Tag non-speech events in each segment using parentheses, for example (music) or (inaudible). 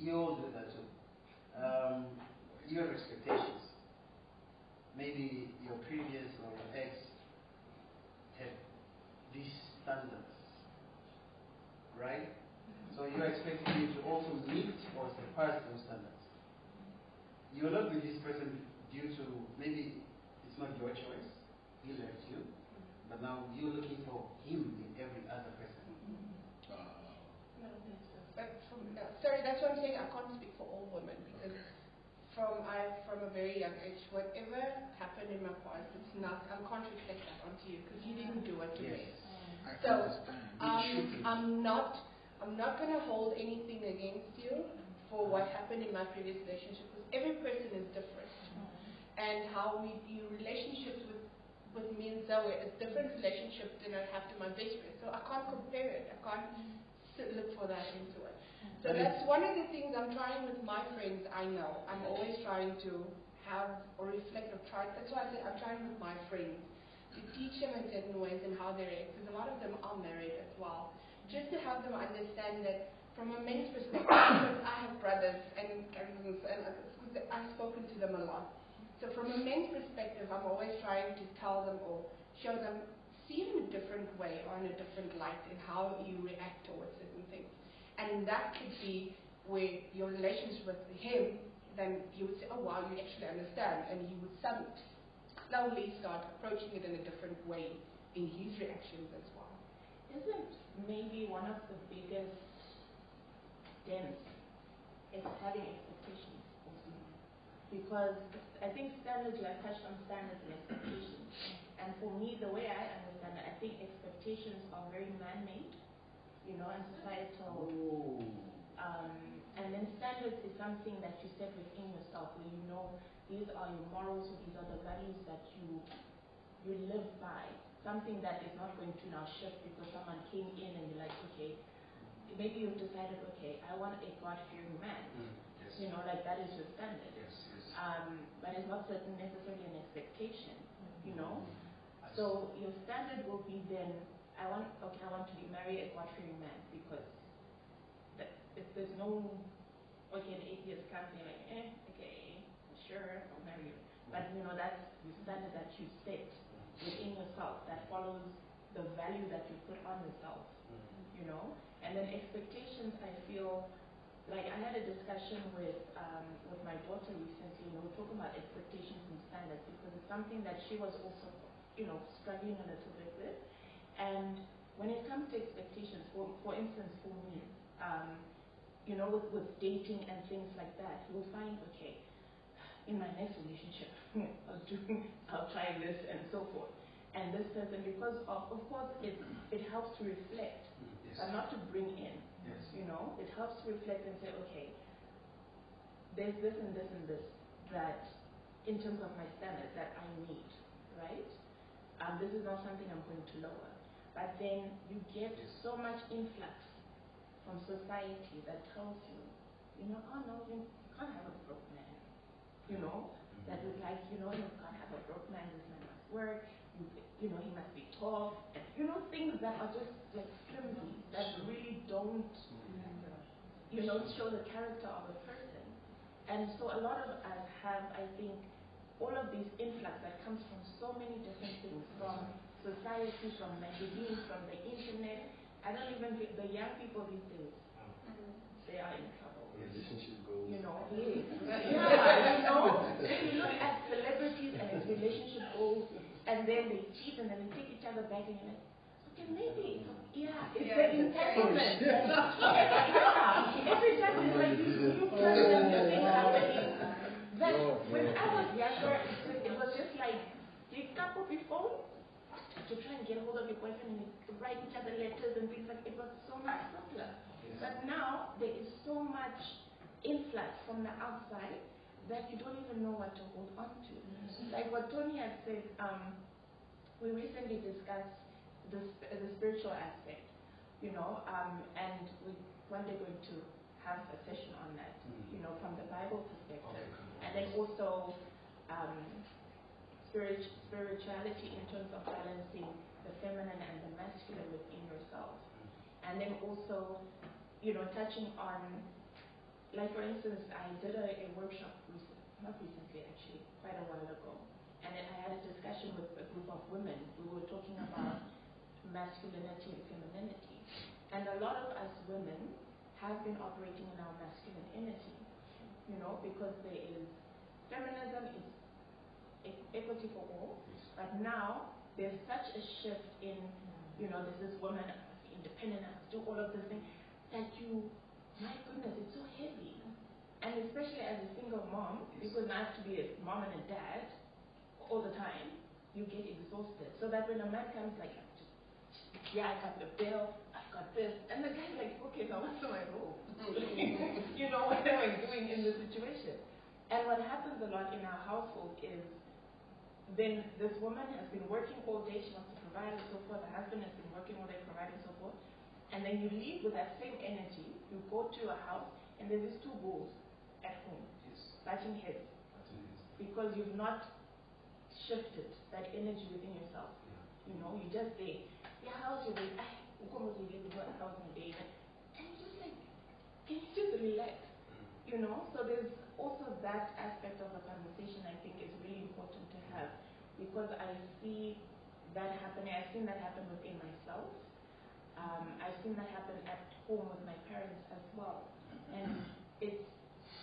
You all do that too. Um, you have expectations. Maybe your previous or your ex had these standards, right? So you're expecting him to also meet or surpass those standards. You're not with this person due to maybe it's not your choice. He left you, but now you're looking for him in every other person. But from, sorry, that's what I'm saying. I can't speak for all women because from I from a very young age, whatever happened in my past, it's not. I can't reflect that onto you because you didn't do it to me. Yes. I So. Um, I'm not. I'm not going to hold anything against you for what happened in my previous relationship because every person is different, and how we view relationships with with me and Zoe is different relationship than I have to my best friend. So I can't compare it. I can't look for that into it. So that's one of the things I'm trying with my friends. I know I'm always trying to have or reflect or try. That's why I say I'm trying with my friends to teach them in certain ways and how they react. Because a lot of them are married as well. Just to help them understand that from a men's perspective, because (coughs) I have brothers and cousins and I've spoken to them a lot. So from a men's perspective, I'm always trying to tell them or show them, see it in a different way or in a different light in how you react towards certain things. And that could be where your relationship with him, then you would say, oh wow, you actually understand. And he would slowly start approaching it in a different way in his reactions as well. Isn't maybe one of the biggest dents is having expectations? Because I think standards, you have touched on standards and expectations. And for me, the way I understand it, I think expectations are very man-made, you know, and societal. Um, and then standards is something that you set within yourself, where you know these are your morals, or these are the values that you you live by. Something that is not going to now shift because someone came in and you're like, okay, maybe you've decided, okay, I want a God-fearing man. Mm, yes. You know, like that is your standard. Yes, yes. Um, but it's not certain necessarily an expectation. You know, I so your standard will be then, I want, okay, I want to be marry a God-fearing man because that, if there's no, okay, the atheist comes in like, eh, okay, sure, I'll marry you. But you know, that's the standard that you set within yourself that follows the value that you put on yourself, Mm. you know. And then expectations, I feel like I had a discussion with um, with my daughter recently, and we were talking about expectations and standards because it's something that she was also, you know, struggling a little bit with. And when it comes to expectations, for for instance, for me, um, you know, with, with dating and things like that, you'll find okay, in my next relationship, (laughs) I'll do, I'll try this and so forth. And this person, because of, of course, it it helps to reflect, Yes. but not to bring in. Yes. You know, it helps to reflect and say, okay, there's this and this and this that, in terms of my standards, that I need, right? Um, this is not something I'm going to lower. But then you get so much influx from society that tells you, you know, oh no, you can't have a broke man. You know, that that is like, you know, you can't have a broke man, this man must work, you, you know, he must be tall, and you know, things that are just like flimsy, that really don't mm-hmm. you know, show the character of a person. And so a lot of us have, I think, all of these influx that comes from so many different things, from society, from magazines, from the internet. I don't even think the young people these days, they are in trouble. Relationship goals. You know, yes. yeah, you know, if you look at celebrities and its relationship goals, and then they cheat and then they take each other back, and you're like, okay, maybe, yeah, it's the entanglement. yeah, every time it's like these new trends and new happening. That when I was younger, it was- it was just like, you couple before to try and get hold of your boyfriend and write each other letters and things like it was so much simpler. But now there is so much influx from the outside that you don't even know what to hold on to. Like what Tony had said, um, we recently discussed the, sp- the spiritual aspect, you know, um, and we one day going to have a session on that, Mhm. you know, from the Bible perspective. Okay. And then also um, spirituality in terms of balancing the feminine and the masculine within yourself. And then also, you know, touching on, like for instance, I did a, a workshop, recent, not recently actually, quite a while ago, and then I had a discussion with a group of women. We were talking about masculinity and femininity. And a lot of us women have been operating in our masculine energy, you know, because there is feminism is equity for all, but now there's such a shift in, you know, this is woman, I must be independent, I must do all of these things, that you, my goodness, it's so heavy. And especially as a single mom, because I have to be a mom and a dad all the time, you get exhausted. So that when a man comes like, yeah, I got the bill, I've got this, and the guy's like, okay, now what's my role? (laughs) you know, what am I doing in this situation? And what happens a lot in our household is then this woman has been working all day, she wants to provide and so forth, the husband has been working all day providing and so forth, and then you leave with that same energy, you go to your house, and there's these two bulls at home, Yes. butting heads, because you've not shifted that energy within yourself. You know, you just say, yeah, how's your day? Ah, how's my day? And you're just like, can you just relax? You know, so there's that aspect of the conversation I think is really important to have because I see that happening. I've seen that happen within myself. Um, I've seen that happen at home with my parents as well. And it's,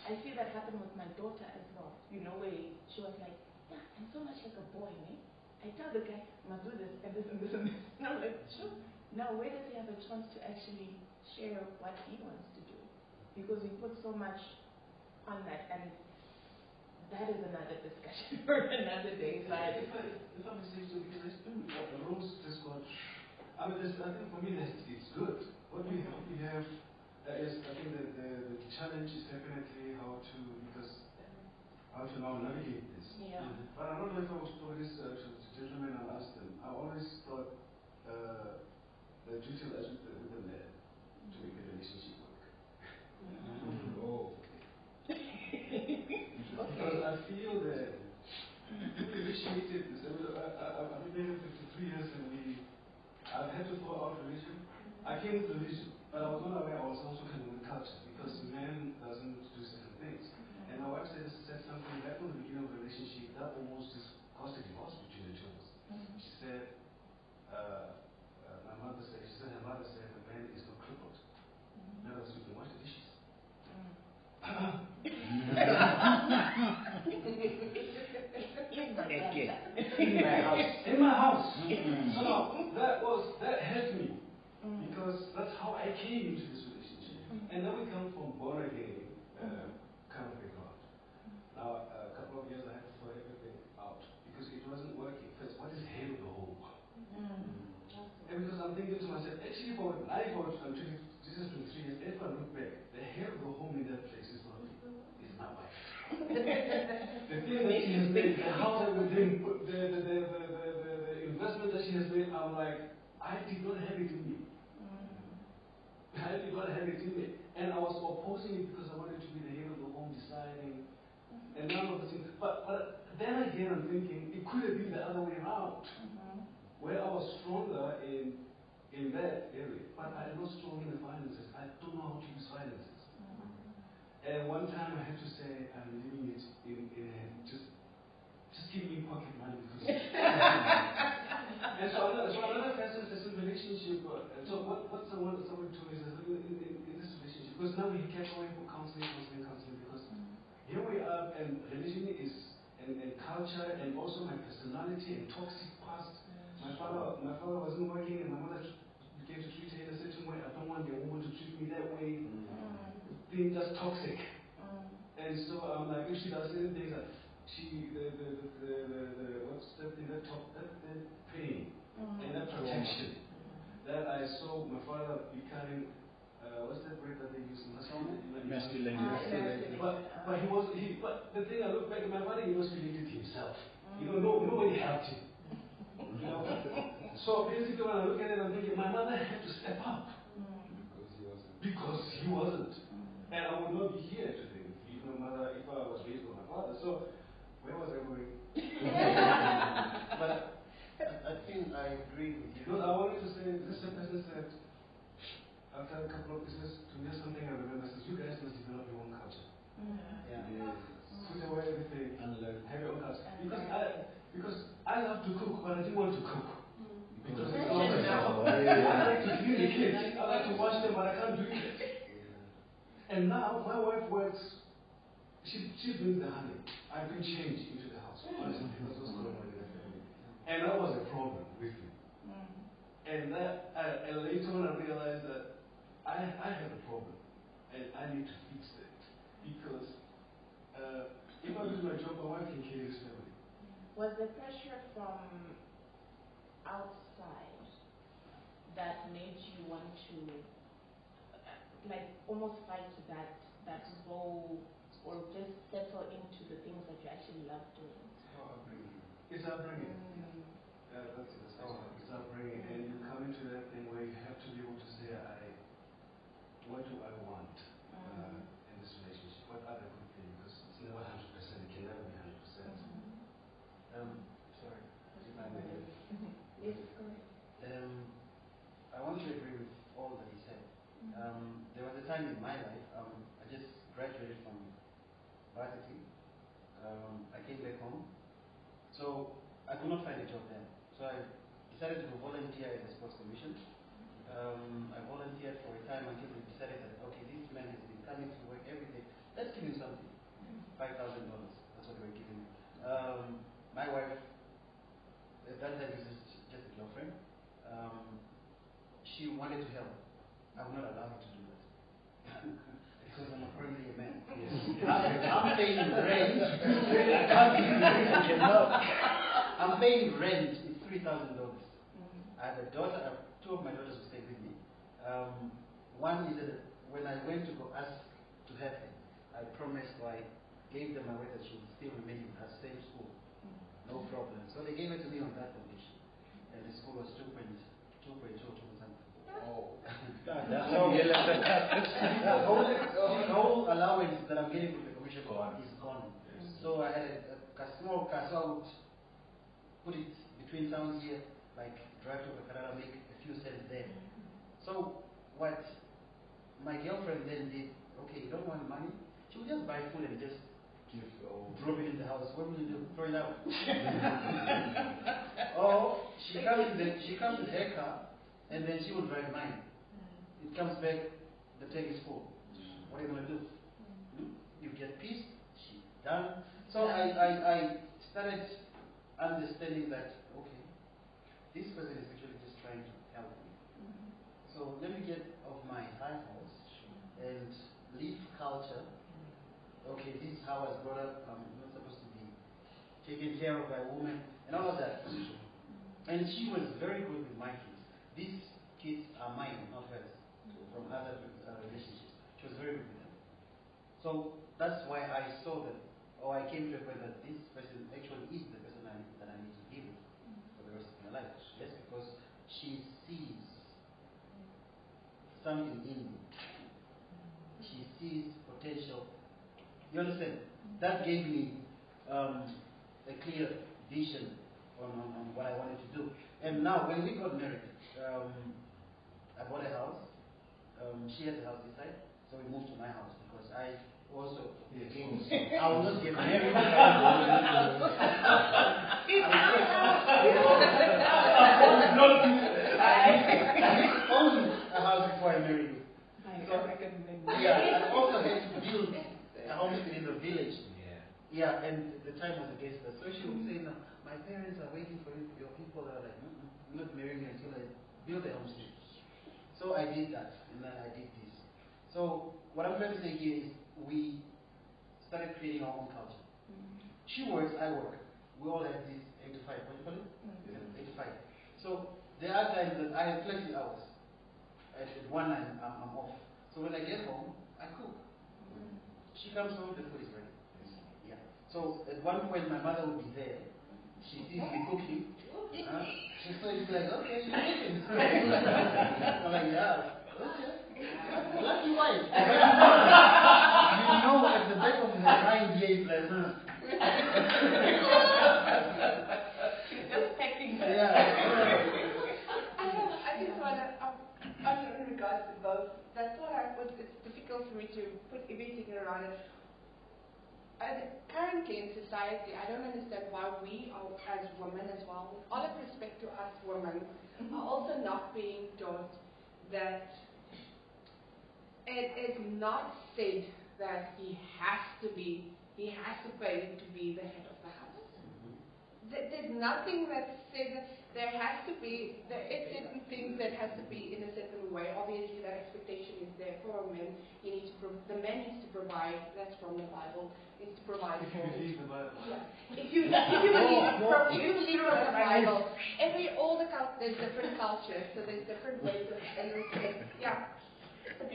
I see that happen with my daughter as well. You know, where she was like, yeah, I'm so much like a boy, eh? I tell the guy, I must do this and this and this and this. And I'm like, sure. Now, where does he have a chance to actually share what he wants to do? Because we put so much on that, and that is another discussion (laughs) for another day. I, if I, if I may say so, because I still, uh, the roles just got, I mean, there's, I think for me, that's, it's good. What we, what we have uh, is, I think that the, the challenge is definitely how to, because, how to now navigate this. yeah, But I don't know if I was told this uh, to the gentlemen and asked them. I always thought uh, the duty lies with the, with the man to make the relationship work. Oh. Because I feel that we initiated this. I, mean, uh, uh, uh, I, I, I've been married 53 years and we, I've had to throw out religion. I came to religion, but I was not aware I was also coming with culture because man doesn't do certain things. Mm-hmm. And my wife said, said something right from the beginning of the relationship that almost just caused a divorce between the two of us. Mm-hmm. She said, uh, uh, my mother said, she said her mother said the man is not crippled. In other words, you can wash the dishes. In my house. In my house. So now, that was, that helped me. Because that's how I came into this relationship. And then we come from born again uh, kind of background. Now, a couple of years I had to throw everything out because it wasn't working. First, what is head of the home? And because I'm thinking to myself, actually, for I for I'm 20, this is 23 years, if I look back, the head of the home in that place is not me, it's my wife. The thing that she has made, the house everything, the, the, the, the, the, the, the investment that she has made, I'm like, I did not have it in me. Mm. I did not have it in me. And I was opposing it because I wanted to be the head of the home, deciding, mm-hmm. and none of the things. But, but then again, I'm thinking, it could have been the other way around mm-hmm. where I was stronger in in that area, but I'm not strong in the finances. I don't know how to use finances. And one time I had to say, I'm leaving it in, in a, just just give me pocket money because. (laughs) and so another, so another facet is a relationship. uh, so what what someone someone told me is in, in, in this relationship because now we kept going for counseling, counseling, counseling because here we are and religion is and, and culture and also my personality and toxic past my father, my father wasn't working, and my mother began to treat her in a certain way. I don't want a woman to treat me that way. Being just toxic. Mm. And so I'm like, if she does certain things, like she, the, the, the, the, the, the what's that thing, that top, that, that pain mm. and that protection. That I saw my father becoming, uh, what's that word that they use? Masculine. Masculine. Ah, but, but he was, he, but the thing I look back at my father, he was related to himself. You know, no, nobody helped him. You know? (laughs) So basically, when I look at it, I'm thinking my mother had to step up mm. because he wasn't, and I would not be here today if my mother, if I was raised by my father. So Where was I going? (laughs) but I, I think I agree with you. Because I wanted to say, this person said, after a couple of business, to me something I remember says, you guys must develop your own culture. Mm. Yeah. yeah. Mm. Put away everything And learn. have your own culture. Because I, because I love to cook, but I didn't want to cook. Mm. Because it's all (laughs) I like to clean the kids. I like to wash them, but I can't do it. (laughs) And now my wife works. She she brings the honey. I bring change into the house. Honestly, because what's going on in the family. And that was a problem with me. And that I, and later on I realized that I I have a problem, and I need to fix it because uh, if I do my job, my wife can kill this family. Was the pressure from outside that made you want to, uh, like, almost fight that that role, or just settle into the things that you actually love doing? How upbringing. It's upbringing. Mm. Yeah, that's it. That's how it's upbringing, and you come into that thing where you have to be able to say, I, what do I want uh, decided to volunteer in the sports commission. Um, I volunteered for a time until we decided that, okay, this man has been coming to work every day. Let's give him something. $5,000. That's what we were giving. Um, my wife, at that time, was just a girlfriend. Um, she wanted to help. I would not allow her to do that. (laughs) because I'm apparently a man. Yes. I'm paying rent. (laughs) I'm paying rent. It's $3,000 had a daughter, two of my daughters who stayed with me. Um, one is that when I went to go ask to help them, I promised I gave them away that she would still remain in her same school. No problem. So they gave it to me on that condition. And the school was 2.2 something. Oh. (laughs) That's oh, (laughs) so the, whole, allowance that I'm getting from the commission gone. is gone. Yes. So I had a, a, a small cast out, put it between towns here, like drive to Carrara, make a few cents there. So what my girlfriend then did, okay, you don't want money? She would just buy food and just Give oh. drop it in the house. What will you do? Throw it out. (laughs) or she comes in the, she comes with her car and then she will drive mine. It comes back, the tank is full. What are you gonna do? Hmm? You get pissed, she done. So I, I, I started understanding that okay, this person is actually just trying to help me. Mm-hmm. So let me get off my high horse and leave culture. Mm-hmm. Okay, this is how I was brought up. I'm not supposed to be taken care of by a woman and all of that. Mm-hmm. And she was very good with my kids. These kids are mine, not hers, from other uh, relationships. She was very good with them. So that's why I saw that, or I came to a point that this person actually is the person I, that I need to be with for the rest of my life. Yes, because she sees something in me. She sees potential. You understand? That gave me um, a clear vision on, on, on what I wanted to do. And now, when we got married, um, I bought a house. Um, she has a house this side, so we moved to my house because I also Yes. again, I will not get married. I owned a house before I married you. Yeah, I also had to build a homestead in the village. Yeah. Yeah, and the time was against us. So she would say, no, my parents are waiting for you. Your people are like, "Mm, mm, you're not marrying me until I build a homestead. So I did that, and then I did this. So what I'm trying to say here is we started creating our own culture. She works, I work. We all have this 8 to 5. What do you call it? Yeah, 8 to 5. So there are times that I have flexi hours. At at one I'm, I'm, I'm off. So when I get home, I cook. She comes home, the food is ready. Yeah. So at one point, my mother would be there. She sees me cooking. Huh? She so it's like, okay, you're cooking. (laughs) I'm like, yeah, okay. Lucky wife. (laughs) you know, at the back of her mind, yeah, it's like, huh. (laughs) Just packing. Yeah. I have, I just want to, um, in regards to both, that's what I was, it's difficult for me to put everything around it. And currently in society, I don't understand why we, are, as women as well, with all of respect to us women, are also not being taught that it is not said that he has to be, he has to pay to be the head of the There's nothing that says that there has to be, there is certain things that has to be in a certain way. Obviously, that expectation is there for a man. He needs to, pro- the man needs to provide. That's from the Bible. Needs to provide If you for. believe the Bible. Yeah. If you if you believe oh, from if you believe from the Bible, every all the cul- there's different cultures, so there's different ways of and it's- yeah. (laughs) But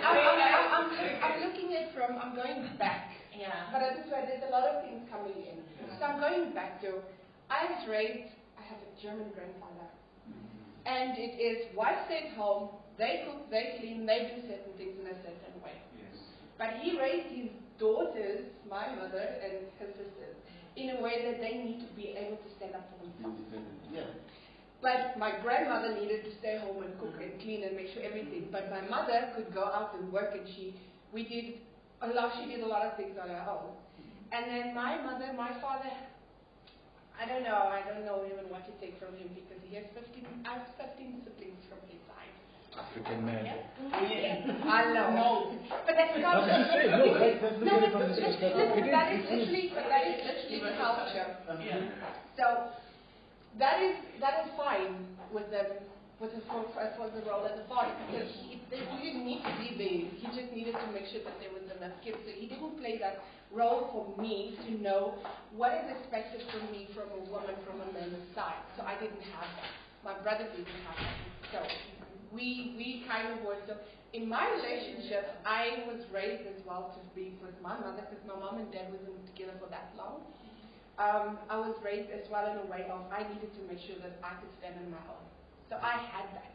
I'm, I'm, I'm, I'm, I'm looking at from I'm going back. Yeah. But at this way, there's a lot of things coming in. So I'm going back to, I was raised, I have a German grandfather. Mm-hmm. And it is wife stay at home, they cook, they clean, they do certain things in a certain way. Yes. But he raised his daughters, my mother and her sisters, in a way that they need to be able to stand up for themselves. Yeah. But my grandmother needed to stay home and cook and clean and make sure everything. But my mother could go out and work, and she, we did a lot. She did a lot of things on her own. And then my mother, my father, I don't know. I don't know even what to take from him because he has 15. I have 15 siblings from his side. African man. Oh, (laughs) I know. But that's That's culture. No, that's, that's No, looking but listen, perspective. It is, that is it is. literally, but that is literally culture. Yeah. So that is that is fine with them with the for, for, for the role as a father because he, they, he didn't need to be there. He just needed to make sure that there was enough kids. So he didn't play that role for me to know what is expected from me from a woman from a man's side. So I didn't have that. My brother didn't have that. So we we kind of were so. In my relationship, I was raised as well to be with my mother because my mom and dad wasn't together for that long um, I was raised as well in a way of I needed to make sure that I could stand on my own. So I had that.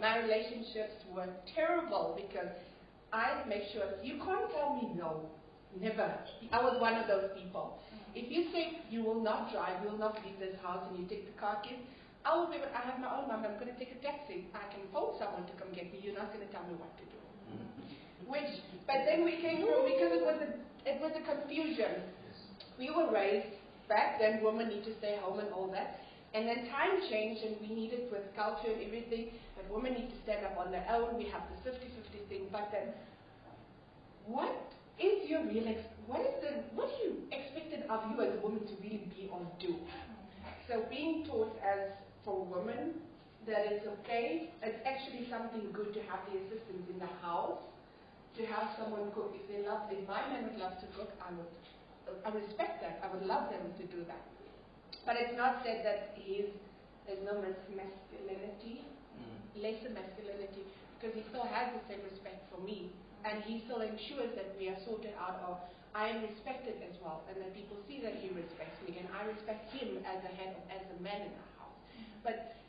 My relationships were terrible because I make sure you can't tell me no. Never. I was one of those people. Mm. If you say you will not drive, you will not leave this house, and you take the car keys, I will be. I have my own number. I'm going to take a taxi. I can phone someone to come get me. You're not going to tell me what to do. Mm-hmm. Which, but then we came through because it was a it was a confusion. We were raised back then. Women need to stay home and all that. And then time changed, and we needed with culture and everything that women need to stand up on their own. We have this 50-50 thing. But then, what is your real? Ex- what is the? What do you expected of you as a woman to really be or do? So being taught as for women that it's okay, it's actually something good to have the assistants in the house, to have someone cook. If they love, if my man would love to cook, I would, I respect that. I would love them to do that. But it's not said that he's, there's no mas- masculinity, mm. lesser masculinity, because he still has the same respect for me, and he still ensures that we are sorted out or I am respected as well, and that people see that he respects me, and I respect him as a head, as a man in the house. But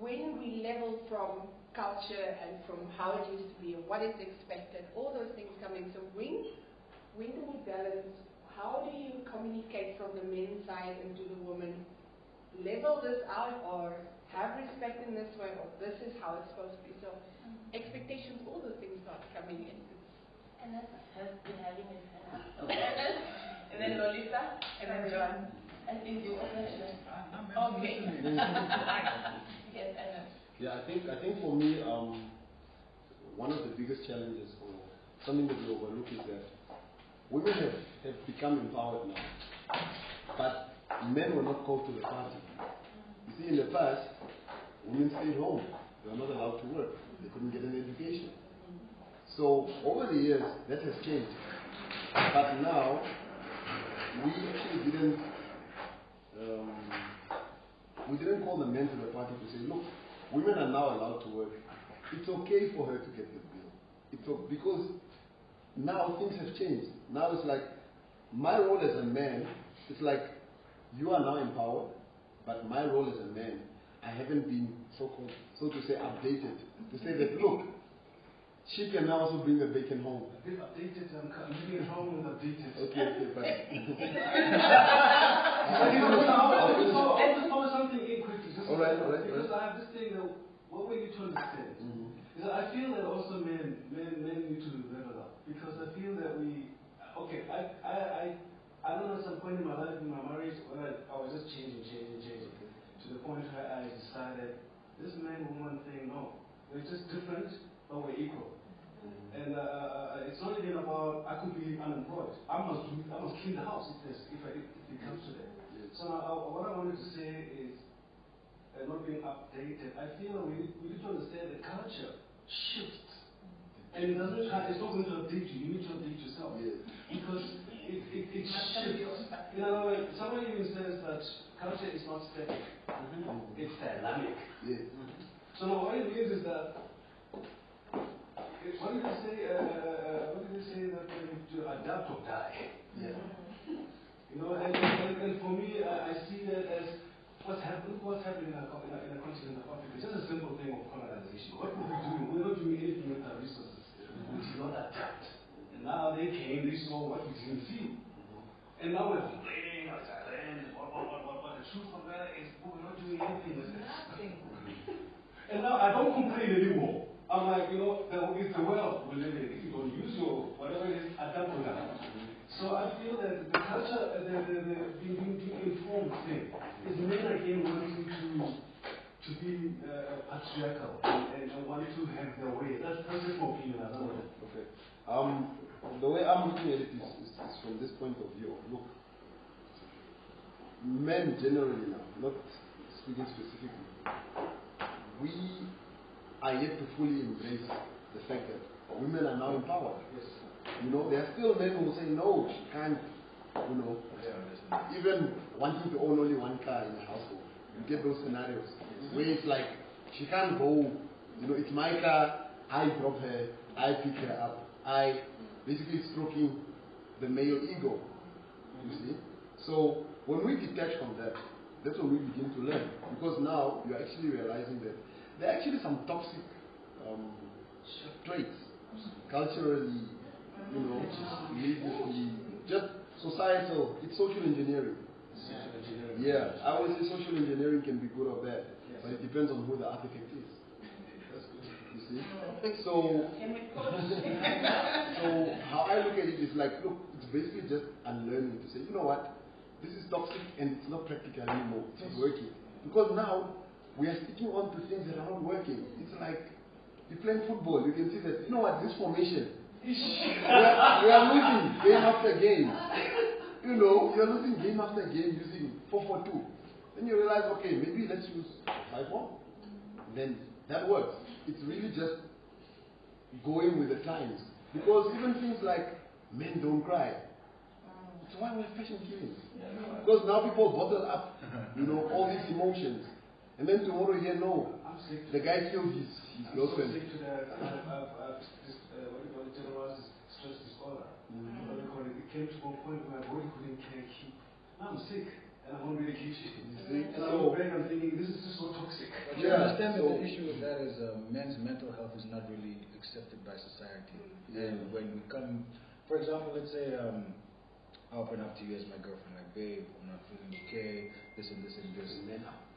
when we level from culture and from how it used to be and what is expected, all those things come in. So when, when do we balance? How do you communicate from the men's side and to the woman? Level this out or have respect in this way or this is how it's supposed to be. So expectations, all those things start coming in. And that has been having his hand up. and then Lolita, and then John. I think you open it. (laughs) Okay. yes, I know. Yeah, I think I think for me, um, one of the biggest challenges or something that we overlook is that women have, have become empowered now, but men were not called to the party. You see, in the past, women stayed home; they were not allowed to work. They couldn't get an education. So over the years, that has changed. But now, we actually didn't. Um, we didn't call the men to the party to say, look, women are now allowed to work. It's okay for her to get the bill. It's o- because now things have changed. Now it's like my role as a man. It's like you are now empowered, but my role as a man, I haven't been so called, so to say, updated to say that look, she can now also bring the bacon home. A bit updated, I'm, I'm living at home and updated. Okay, okay, but (laughs) I'll just throw- I'll just throw something in quickly. just All right, all right, Because all I have this thing that what we need to understand Mhm. is that I feel that also men, men, men need to level up because I feel that we, okay, I, I, I, I don't know at some point in my life in my marriage when I, I was just changing, changing, changing to the point where I decided this man woman thing, no, we're just different, but we're equal. And uh, uh, it's not even about I could be unemployed. I must do, I must clean the house if, there's, if, I, if it comes to that. So now, uh, what I wanted to say is, uh, not being updated. I feel we, we need to understand that culture shifts, and it doesn't. It's not going to update you. You need to update yourself Yes. because it, it, it shifts. You know, someone even says that culture is not static; it's dynamic. Yes. So now what it means is that, what did they say, uh, uh, what did they say that we need to adapt or die? Yeah. You know, and, and, and for me, I, I see that as what's happening, what's happening in a, co- in, a, in a continent of Africa. Just a simple thing of colonization. What were we doing? We were not doing anything with our resources. We did not adapt. And now they came, they saw what we didn't see. And now we're complaining about Thailand, what, what, what, what, what. The truth of that is we were not doing anything with this. (laughs) And now I don't complain anymore. I'm like, you know, the, it's the world we live in. If you don't use your whatever it is, adapt to that. So I feel that the culture, the, the, the being, being, informed thing is men again wanting to to be uh, patriarchal and, and want to have their way. That's, that's just my opinion. I don't know. Okay. Um, the way I'm looking at it is, is, is from this point of view. Look, men generally now, not speaking specifically, we are yet to fully embrace the fact that women are now empowered. Yes. You know, there are still men who say, no, she can't, you know, even wanting to own only one car in the household. You get those scenarios where it's like, she can't go, you know, it's my car, I drop her, I pick her up, I basically stroking the male ego. You see? So when we detach from that, that's when we begin to learn. Because now you're actually realizing that there are actually some toxic um, traits, culturally, you know, religiously, just societal, it's social engineering. Yeah, I would say social engineering can be good or bad, but it depends on who the architect is. That's good. You see? So, Can we coach? (laughs) so how I look at it is like, look, it's basically just unlearning to say, you know what, this is toxic and it's not practical anymore. It's not working. Because now we are sticking on to things that are not working. It's like you playing football, you can see that, you know what, this formation, (laughs) we are, we are losing game after game. You know, you're losing game after game using 4 4 2. Then you realize, okay, maybe let's use 5 1. Then that works. It's really just going with the times. Because even things like men don't cry. So why we're passion killings? Because now people bottle up, you know, all these emotions. And then tomorrow you hear, no, the guy killed his, his girlfriend. sick to that. I've, I've, I've this, uh, what do you call it, generalized stress disorder. What do you call it? It came to a point where my body couldn't care keep. I'm sick and I'm on medication. You see? And I'm So, back, I'm thinking, this is just so toxic. But you Yeah, understand so- that the issue with that is uh, men's mental health is not really accepted by society. And when we come, for example, let's say um, I open up to you as my girlfriend, like, babe, I'm not feeling okay, this and this and this.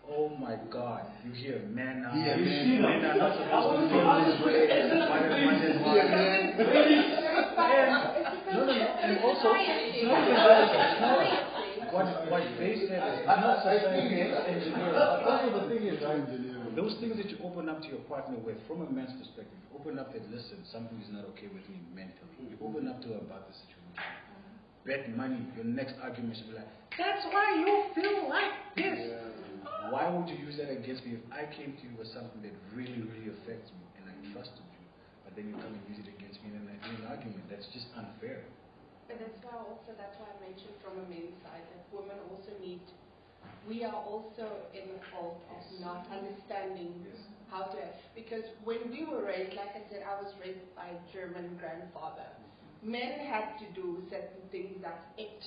Oh my God, you hear men uh, are, Yeah, men, man. are not supposed to feel this way. Why does one just want Yeah, man. No, no, no. And also, it's not even that it's a flaw. What, what they said is, I'm not saying it's engineering. But also the thing is, right, Engineering. those things that you open up to your partner with, from a man's perspective, open up that, listen, something is not okay with me mentally. You open up to her about the situation. Bet money, your next argument should be like, that's why you feel like this. Why would you use that against me if I came to you with something that really, really affects me and I trusted you, but then you come and use it against me and then I do an argument? That's just unfair. But that's why also that's why I mentioned from a men's side that women also need. We are also in the fault of not understanding how to because when we were raised, like I said, I was raised by a German grandfather. Mm-hmm. Men had to do certain things. That's it.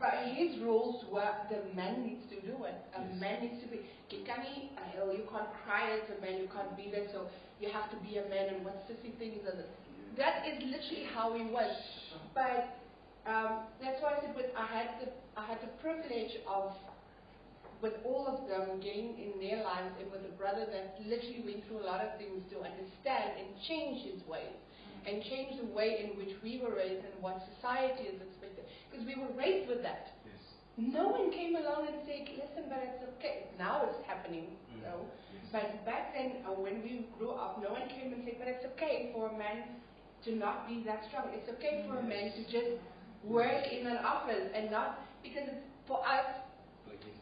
But his rules were the man needs to do it. A man needs to be. You can't, uh, you can't cry as a man. You can't be there. So you have to be a man. And what sissy things are. the- That is literally how he was. But Um, that's why I said with, I had the I had the privilege of with all of them getting in their lives and with a brother that literally went through a lot of things to understand and change his ways and change the way in which we were raised and what society is. Because we were raised with that. Yes. No one came along and said, listen, but it's okay. Now it's happening. Mm. So, but back then, uh, when we grew up, no one came and said, but it's okay for a man to not be that strong. It's okay for a man to just work in an office and not, because for us,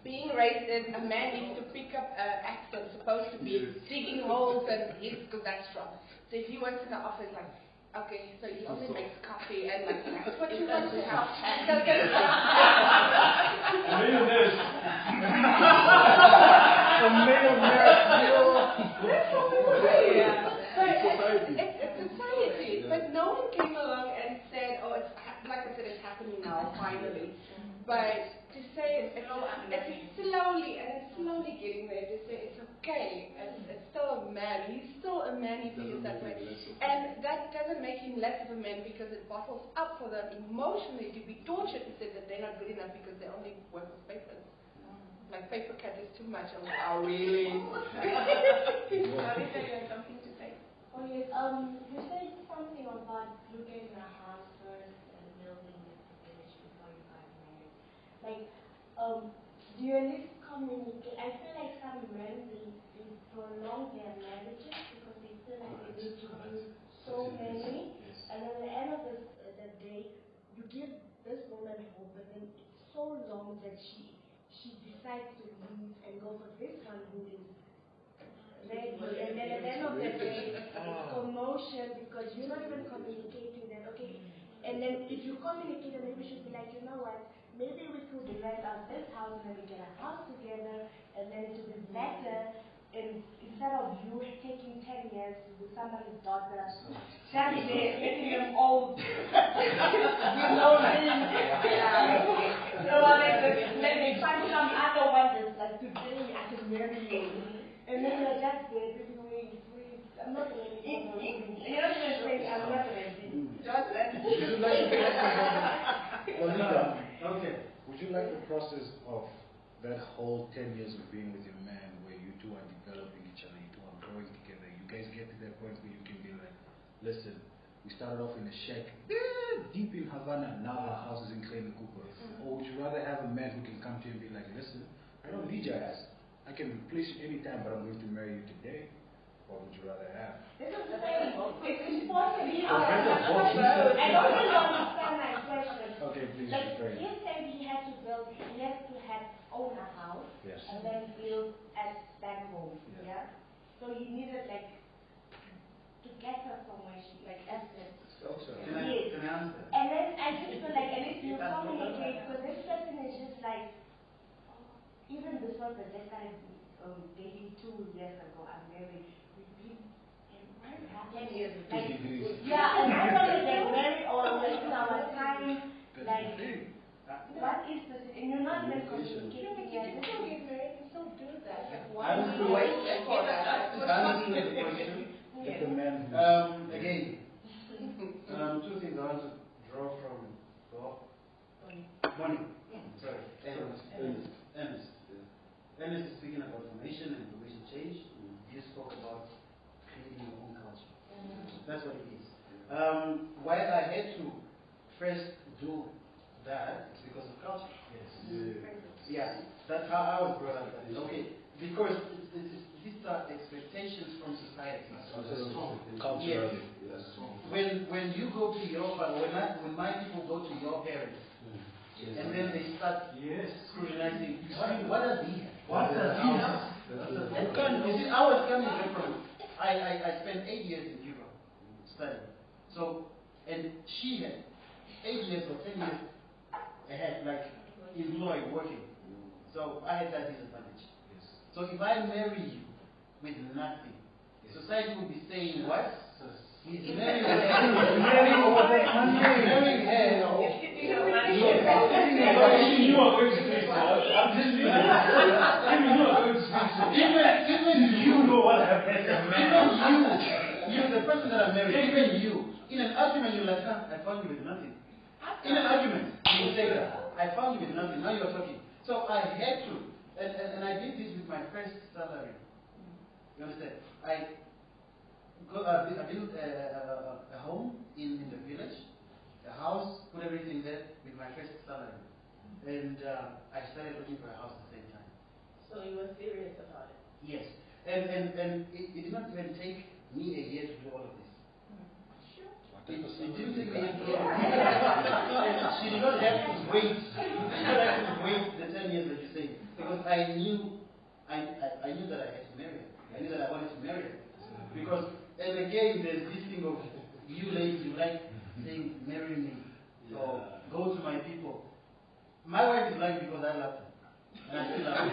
being raised as a man needs to pick up an axe that's supposed to be digging holes and he's because that's strong. So if he works in the office, like, okay, so he only makes coffee and like that's what you want to have. So (laughs) (laughs) that's Millionaires. A millionaire, yeah. But It's it's, society. it's, it's society. Yeah. But no one came along and said, oh, it's like I said, it's happening now, finally. But to say it's, it's slowly, and it's slowly getting there, to say it's okay, it's, it's still a man. He's still a man, he feels that way. And that doesn't make him less of a man because it bottles up for them emotionally to be tortured and say that they're not good enough because they only work with papers. Like paper cut is too much. I'm like, oh really? (laughs) (laughs) Marita, you something to say? Oh yes, um, you said something about looking at a house first and building the village before you got married. Like, um, do you at least communicate? I feel like some men they, they prolong their marriages because they feel like they need to do so many, and at the end of the, the day, you give this woman hope, but then it's so long that she she decides to leave and go for this one who is ready, and then at the end of the day, it's (laughs) commotion because you're not even communicating that, okay? And then if you communicate, then maybe you should be like, you know what, maybe we could rent out this house and then we get a house together, and then it will be better. And instead of you taking 10 years with somebody's daughter, standing there, making them old, with no dreams. Yeah. So I mean, let me find some other one that's like, today I can marry you. And then you're just there, baby, wait, wait. I'm not ready. for the- You're not saying, I'm not ready. Just let Would (laughs) you like the process of, Olivia, Okay. would you like the process of that whole 10 years of being with your man where you two are developing each other, you two are growing together, you guys get to that point where you can be like, listen, we started off in a shack deep in Havana, now our house is in Kleine Kuppe. Mm-hmm. Or would you rather have a man who can come to you and be like, listen, I don't need your ass. I can replace you anytime, but I'm going to marry you today. What would you rather have? This is the thing. It's supposed to be So our better both husband. I don't really understand my question. Okay, please, Like, rephrase. he said he had to build, he has to have own a house Yes. and then build at back home. Yeah. Yeah. So he needed like to get her from where she like essence. Can I, Yes. can I answer? And then I just feel like at least you (laughs) communicate because this person is just like even this one that just started um, dating two years ago. I'm married. We've been in what happened? years Like, yeah, and I don't know get married or wasting our time. That's Like, what is the and you're not even Communication. communicating You yet. can still get married and still do that. Like, I why was would the you wait for that? I understood the question. Let the man Um, again, (laughs) um, two things I want to draw from Bob. Morning. Sorry, Ernest. Ernest. Ernest. Ernest is speaking about formation and formation change. You spoke about creating your own culture. That's what it is. Um, why I had to first do that is because of culture. Yes. Yeah, that's how I was brought up. Okay, because it's, it's, these are expectations from society. culturally. When when you go to your fa- when I, when my people go to your parents and then they start Yes. scrutinizing what, what does he have? What does he have? You can't- you see, I was coming here from I, I, I spent eight years in Europe studying. So and she had eight years or ten years ahead, like employed working. So I had that disadvantage. So if I marry you with nothing, society will be saying what? He's marrying her. Marrying over there. Marrying her. If you are going to speak, I'm just you are going to speak, Even, even you you know what happened. Even you, you, the person that I married, even you, in an argument, you're like, ah, I found you with nothing. In an argument, you will say that. I found you with nothing, now you're talking. So I had to, and, and, and I did this with my first salary. You understand? I, go, uh, I built a, a, a home in, in the village, a house, put everything there with my first salary. And uh, I started looking for a house at the same time. So you were serious about it. Yes. And, and, and it, it did not even take me a year to do all of this. It, it didn't take me a to do of this. she did not have to wait. She did not have to wait the 10 years that you say. Because I knew, I, I, I knew that I had to marry her. I knew that I wanted to marry her. Because, and again, there's this thing of you ladies, you like saying, marry me. So go to my people. My wife is like because I love her. And I still love her. (laughs)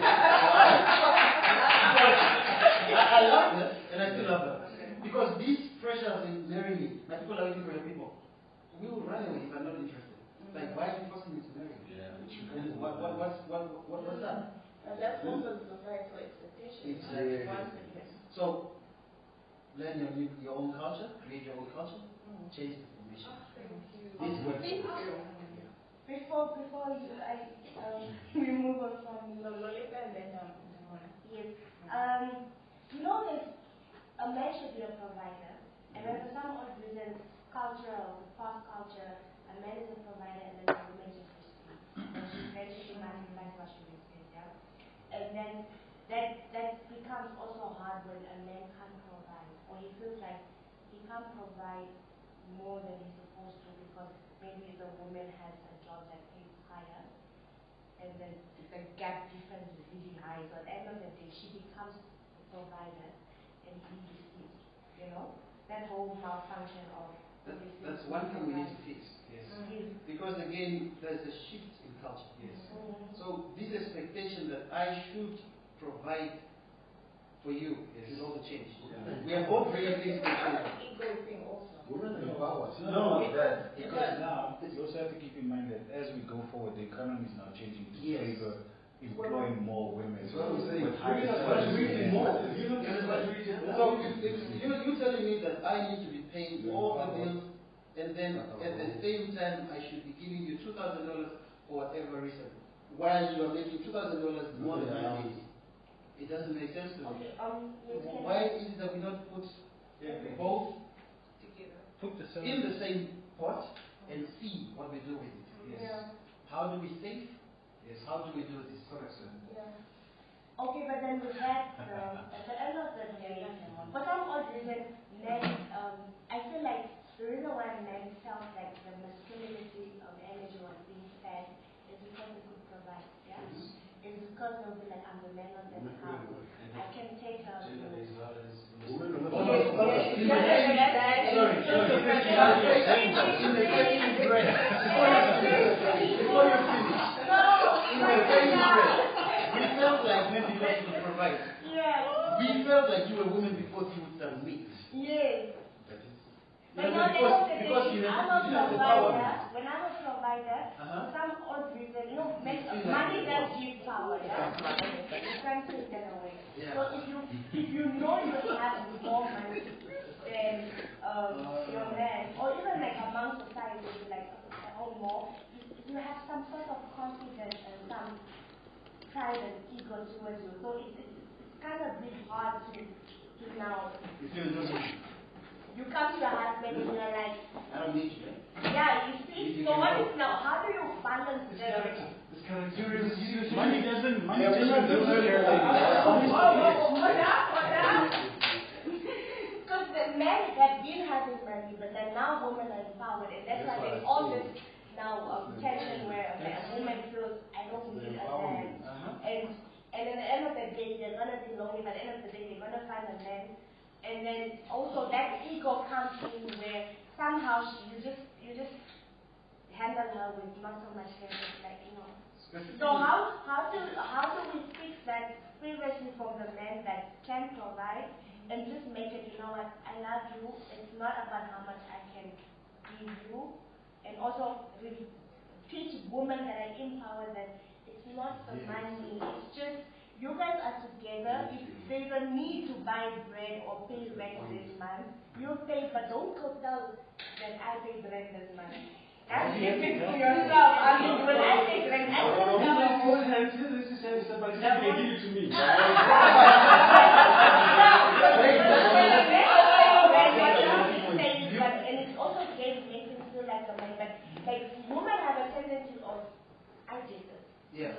I, I love her and I still love her. Because these pressures in marrying me, my people are waiting for your people. We will run away if I'm not interested. Like, why are you forcing me to marry? And what, what, what's, what, what, what's that? And that's also the societal expectation. It's, Like, uh, one thing So, learn your, new- your own culture, create your own culture, change the formation. This works. Thank you. Before, before you, I, um, (laughs) we move on from So Lolita and then um, Ramona. Yes. Um, you know that a man should be a provider, and for some odd reason, cultural, past culture, a man is a provider and then woman just receives. And she's basically multiplies what she receives, yeah? And then that, that becomes also hard when a man can't provide, or he feels like he can't provide more than he's supposed to because maybe the woman has a job that pays higher and then the gap difference is really high. So at the end of the day, she becomes the provider and he receives, you know? That whole malfunction of That, that's one thing we need to fix. Yes. Yes. Because again, there's a shift in culture. Yes. Mhm. So this expectation that I should provide for you Yes. should also change. Yeah. We are both bringing things to change. thing also. Women are empowered. No, it that, because now, you also have to keep in mind that as we go forward, the economy is now changing to Yes. favor employing more women. That's what I'm saying. With higher Women are salaries. contributing more. You know, So if you you telling me that I need to be paying all the bills, and then at the same time I should be giving you two thousand dollars for whatever reason, while you are making two thousand dollars more than I did. It doesn't make sense to me. Okay, um, Why is it that we don't put both Together. Put the in the same pot and see what we do with it? Yes. Yeah, How do we save? Yes. How do we do this? Correct, sir. yeah. Okay, but then with that, um, at the end of the day, for some odd reason, men, um, I feel like the reason why men felt like the masculinity of energy was being fed is because they could provide, yeah? It's because they'll be like, I'm the man of the house. I can take care of you. Gender-based violence. Women are Yes, yes, In the yes, yes, yes. Sorry, sorry. In the second breath, before you finish, before you finish, No, in the second breath, we felt like men because you provide. Yes, We felt like you were women because you would submit. yes. You But know, now, because, because you have, I'm a you have the power. When I'm a provider, Uh-huh. some odd reason, you know, make, You feel like money does give power, yeah? You can't take that away. Yeah. So if you, if you know you have more money than um, your man, or even like among society, like uh, or more, you, you have some sort of confidence and some pride and ego towards. So it, it's, it's kind of bit hard to, to now, You feel no need. you come to your husband and you're like, I don't need you. yeah, you see, You so can what go. is now, how do you balance This the character. This character. You refuse- you refuse- Money doesn't, money Yeah, we doesn't should do do it. Because the men have been having money, but then now women are empowered, and that's why there's all this now um, tension where a a woman feels, I don't need a man. Uh-huh. And, and at the end of the day, they're gonna be lonely, but at the end of the day, they're gonna find a man. And then also that ego comes in where somehow she, you just, you just handle her with not so much care, like, you know. So how, how do, how do we fix that previously from the man that can provide and just make it, you know what, I love you, it's not about how much I can give you, and also really teach women that are empowered that it's not the money, it's just, you guys are together, if there's a need to buy bread or pay rent this month, you pay, but don't go tell that I pay rent this month. Ask it to yourself. I mean, when I say like, I don't This know. is full hand, this is hand, but they give it to me. And it's also gay makes him feel like a man, but like women have a tendency of I this. Yeah.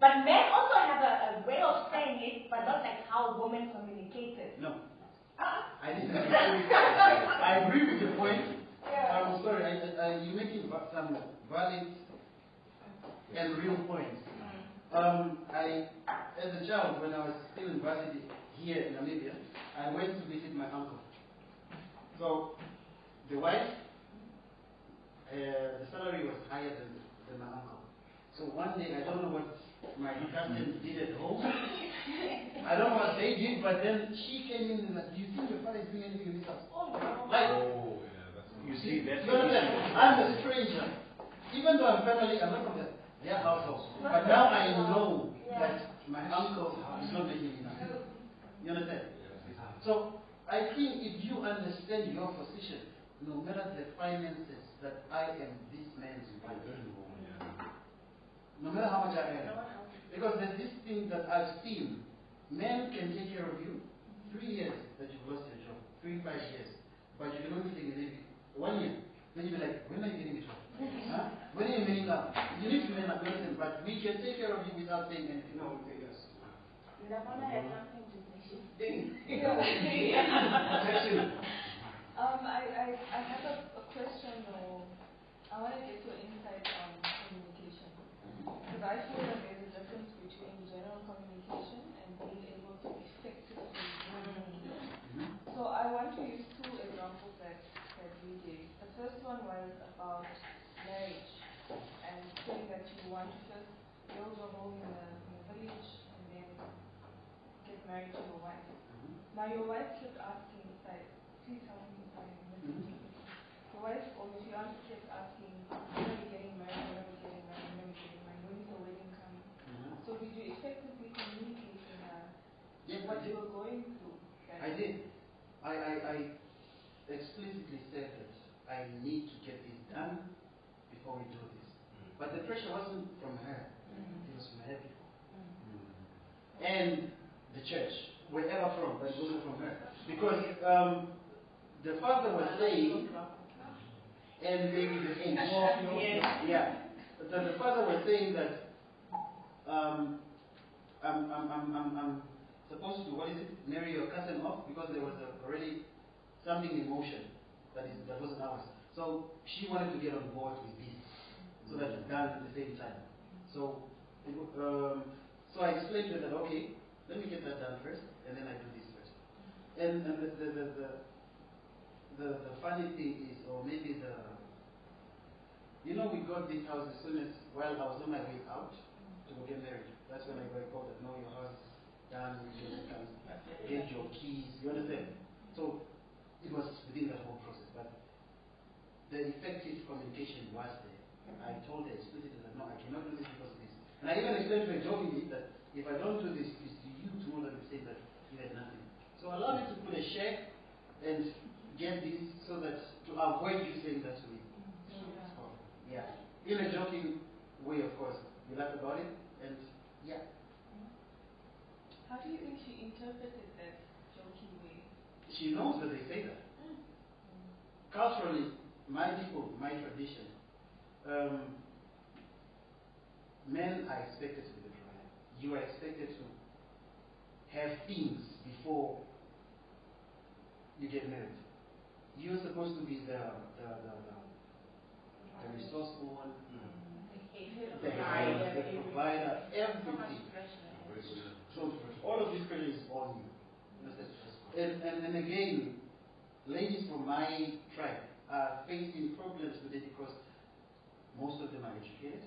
But men also have a, a way of saying it, but not like how women communicate it. No. I didn't agree with I agree with your point. I'm sorry, I, I, you're making some valid and real points. Um, I, as a child, when I was still in varsity here in Namibia, I went to visit my uncle. So, the wife, uh, the salary was higher than, than my uncle. So one day, I don't know what my cousins did at home. I don't know what they did, but then she came in and like, do you think your father is doing anything in this house? Oh no. Like, Oh, yeah, that's You see, that's you understand? I'm a stranger. Even though I'm family, I'm not from the- their household. But now I know that my uncle is not making enough. You understand? So I think if you understand your position, no matter the finances, that I am this man's wife, no matter how much I earn. Because there's this thing that I've seen. Men can take care of you three years that you've lost your job, three, five years. But you can only take a maybe one year. Then you'll be like, when are you getting a job? (laughs) huh? When are you manning up? You need to man up, listen, but we can take care of you without saying anything. No, okay, yes. Lavona has something to say. Question. Um, I, I, I have a, a question or I want to get your insight on communication. Because I feel that there's a difference between general communication and being able to effectively communicate. So I want to use two examples that, that we gave. The first one was about marriage and saying that you want to first build your home in a, in village and then get married to your wife. Now your wife kept asking, like, please help me if I'm missing something. Your wife or your fiance kept asking, when are we getting married, when are we getting married, when are we getting married, when is the wedding coming? Mm-hmm. So did you effectively communicate to her Yes, I what did. you were going through? I did. I, I, I explicitly said that I need to get this done before we do this. Mm. But the pressure wasn't from her, mm. it was from her people. Mm. And the church, wherever from, but it wasn't from her. Because um, the father was saying, and maybe the age. Yeah. The, the father was saying that um, I'm, I'm, I'm, I'm, I'm supposed to, what is it, marry your cousin off because there was a, already something in motion that, is, that wasn't ours. So she wanted to get on board with this so that it's done at the same time. So, um, so I explained to her that, okay, let me get that done first and then I do this first. And, and the, the, the, the, the, the funny thing is, or maybe the, you know, we got this house as soon as, while I was on my way out to get married. That's when I got a call that, no, your house is done, get your keys, you understand? So, it was within that whole process, but the effective communication was there. I told her explicitly that, no, I cannot do this because of this. And I even explained to her jokingly that if I don't do this, it's to you tomorrow that will say that you had nothing. So allow me to put a check and get this so that to avoid you saying that to me. Oh, yeah. In a joking way, of course. You laugh about it, and yeah. How do you think she interpreted that joking way? She knows that they say that. Culturally, my people, my tradition, um, men are expected to be the provider. You are expected to have things before you get married. You're supposed to be the the the, the, the resourceful one, the, Provider. the provider, everything. So all of this pressure is on you. And, and, and again, ladies from my tribe are facing problems today because most of them are educated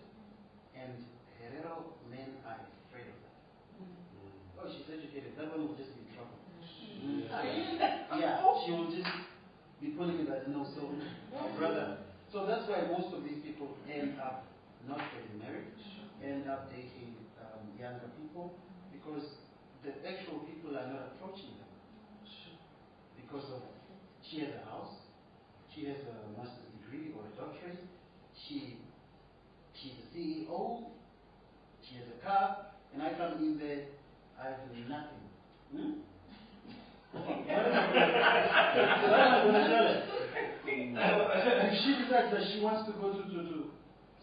and Herero men are afraid of that. Mm. Oh, she's educated. That one will just be in trouble. Mm. Mm. yeah, she will just be pulling it as no, so brother. So that's why most of these people end up not getting married, end up dating um, younger people, because the actual people are not approaching them. Because of she has a house, she has a master's degree or a doctorate, she, she's a CEO, she has a car, and I come in there, I have nothing. Hmm? what am I going to tell her? if she decides that she wants to go to, to, to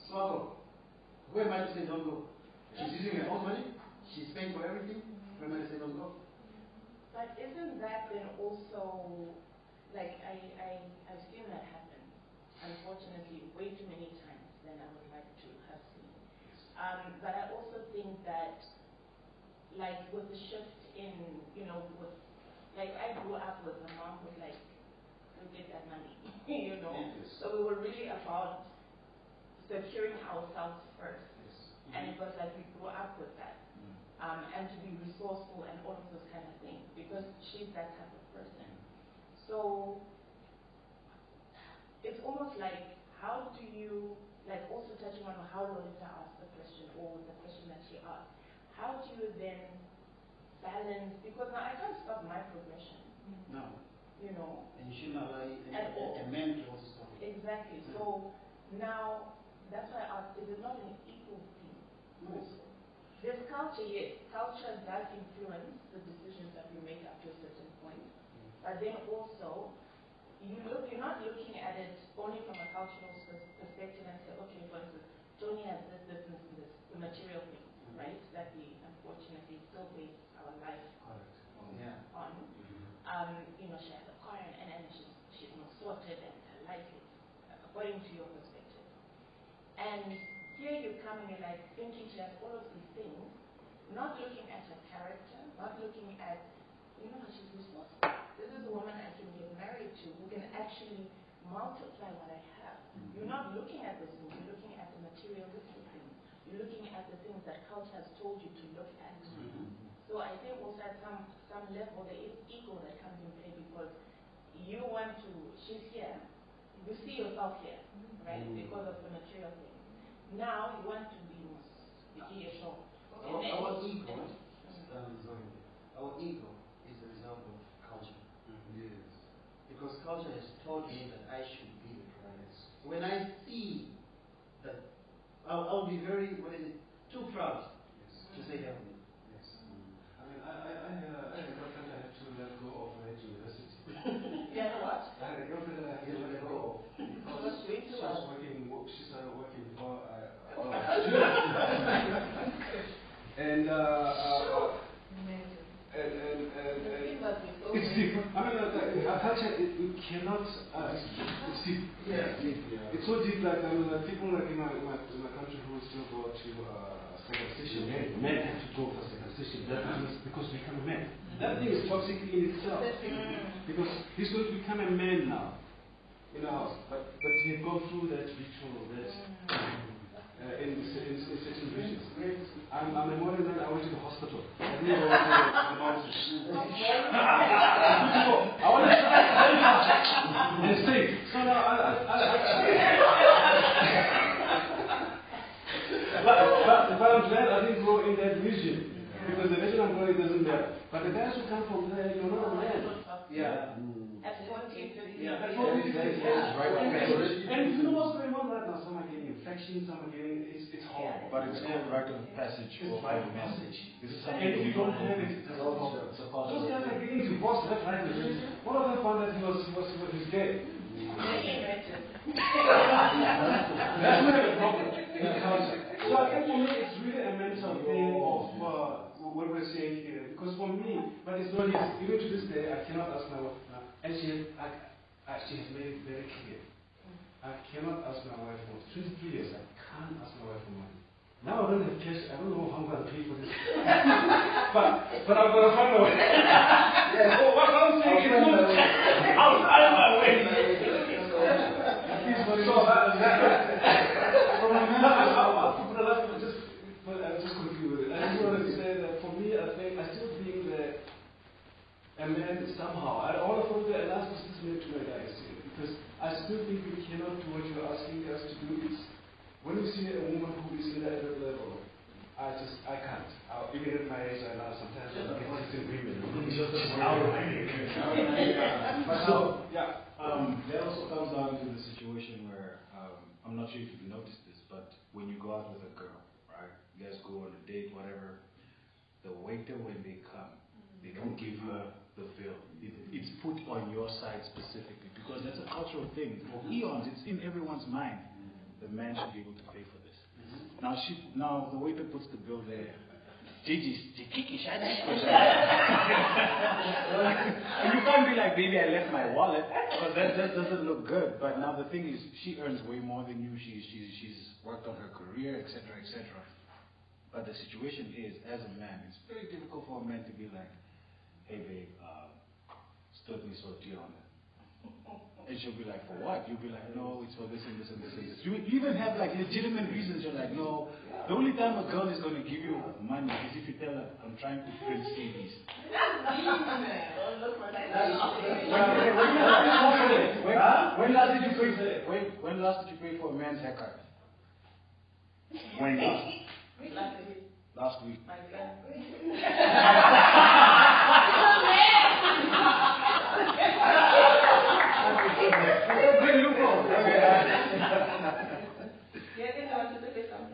Swago, who am I to say don't go? She's using her own money, she's paying for everything, who am I to say don't go? But isn't that then also, like, I, I, I've seen that happen, unfortunately, way too many times than I would like to have seen. Um, but I also think that, like, with the shift in, you know, with, like, I grew up with a mom who's like, go get that money, (laughs) you know? Yes. So we were really about securing ourselves first. And mm-hmm. it was like we grew up with that. Mm-hmm. Um, and to be resourceful and all of those kind of things because she's that type of person. Mm-hmm. So it's almost like how do you like also touching on how Lolita asked the question or the question that she asked, how do you then balance because now I can't stop my progression, No. You know. And you shouldn't allow a, At a, all. a man to also stop it. Exactly. So now that's why I asked, is it not an equal thing? Also. There's culture, yes. Culture does influence the decisions that we make up to a certain point. Mm. But then also, you look, you're not looking at it only from a cultural perspective and say, okay, for instance, Tony has this, this, this, and this, the material things, mm. right? That we unfortunately still base our life Yeah. on. Mm-hmm. Um, you know, she has a car and, and, and she's, she's not sorted and her life is according to your perspective. And here you come and you're like thinking she has all of these things, not looking at her character, not looking at, you know, she's resourceful. This is a woman I can get married to who can actually multiply what I have. Mm-hmm. You're not looking at this things, you're looking at the materialistic things. You're looking at the things that culture has told you to look at. Mm-hmm. So I think also at some, some level there is ego that comes in play because you want to, she's here, you see yourself here, right, mm-hmm. because of the material things. Now you want to be here show. Our, our ego, um, sorry, our ego is the result of culture. Yes. Because culture has taught me that I should be the provider. When I see that, I'll, I'll be very, what is it, too proud to say help me. I mean, I, I, I, had a, I had a girlfriend I had to let go of at university. Yeah, what? I had a girlfriend that I had to let go of because was doing she too was well. working, wo- she started working before I, oh. And, uh, uh, and, it's deep. I mean, like, like, our culture, it, we cannot, uh, it's deep. Yeah. It's so deep, like, I mean, like, people like in my, in my, in my country who still go to, uh, circumcision, men, men have to go for circumcision, that means because become a man. That thing is toxic in itself. Because he's going to become a man now, in the house. But, but he had gone through that ritual, that, uh, in, in, in certain regions. I'm, I'm a modern man, I went to the hospital. (laughs) (laughs) I didn't go to the, the mountains. I want to try it very fast and stay. So now I, I, I, I (laughs) but, but, but I'm glad I didn't grow in that region. Because the region I'm growing doesn't matter. But the guys who come from there, you're not a man. Yeah. At 40, 50, Yeah. That's yeah. what we That say. is right. And, and you know what's going on now? Some are getting infections, some are getting, it's, it's horrible. But it's called rite of passage It's rite of message. This is something And if you don't have it, it's a problem. It's a Those guys are getting divorced left, right, and center. One of them found that he was, he was, he was gay. That's not a problem. So I think for me, it's really a mental thing of uh, what we're saying here. Because for me, but it's not easy. Even to this day, I cannot ask my wife. uh, And she I, I, she has made it very clear. I cannot ask my wife for 23 years. I can't ask my wife for money. Now I don't have cash. I don't know how I'm going to pay for this. (laughs) but but I'm going to find a way. (laughs) Yeah. Oh, what I'm saying is, I'll find my way. (laughs) I'll find my way. So that, uh, that, from I'll, I'll put it up, just, but I'm just conclude with it. I just want to say that for me, I think, I still think that a man somehow, I want to put the last this to my guys here, because I still think we cannot do what you're asking us to do. is, when we see a woman who is in that level, I just, I can't. I'll, even at my age right now, sometimes I'm get disagreement. (laughs) But so, yeah. Um, that also comes down to the situation where um, I'm not not sure if you've noticed this, but when you go out with a girl, right? You guys go on a date, whatever. The waiter, when they come, they don't give her the bill. It, it's put on your side specifically because that's a cultural thing. For eons, it's in everyone's mind. The man should be able to pay for this. Now, she, now the waiter puts the bill there. Gigi, Gigi, shut (laughs) And you can't be like, baby, I left my wallet, because that, that doesn't look good. But now the thing is, she earns way more than you. She's, she's, she's worked on her career, etc., etc. But the situation is, as a man, it's very difficult for a man to be like, hey, babe, uh, stood me so dear on it. And she'll be like, for what? You'll be like, no, it's for this and this and this and this. You even have like legitimate reasons. You're like, no. The only time a girl is going to give you money is if you tell her, I'm trying to print CDs. when, when, when last did you pay for, when, when last did you pay for a man's haircut? When last? Last week.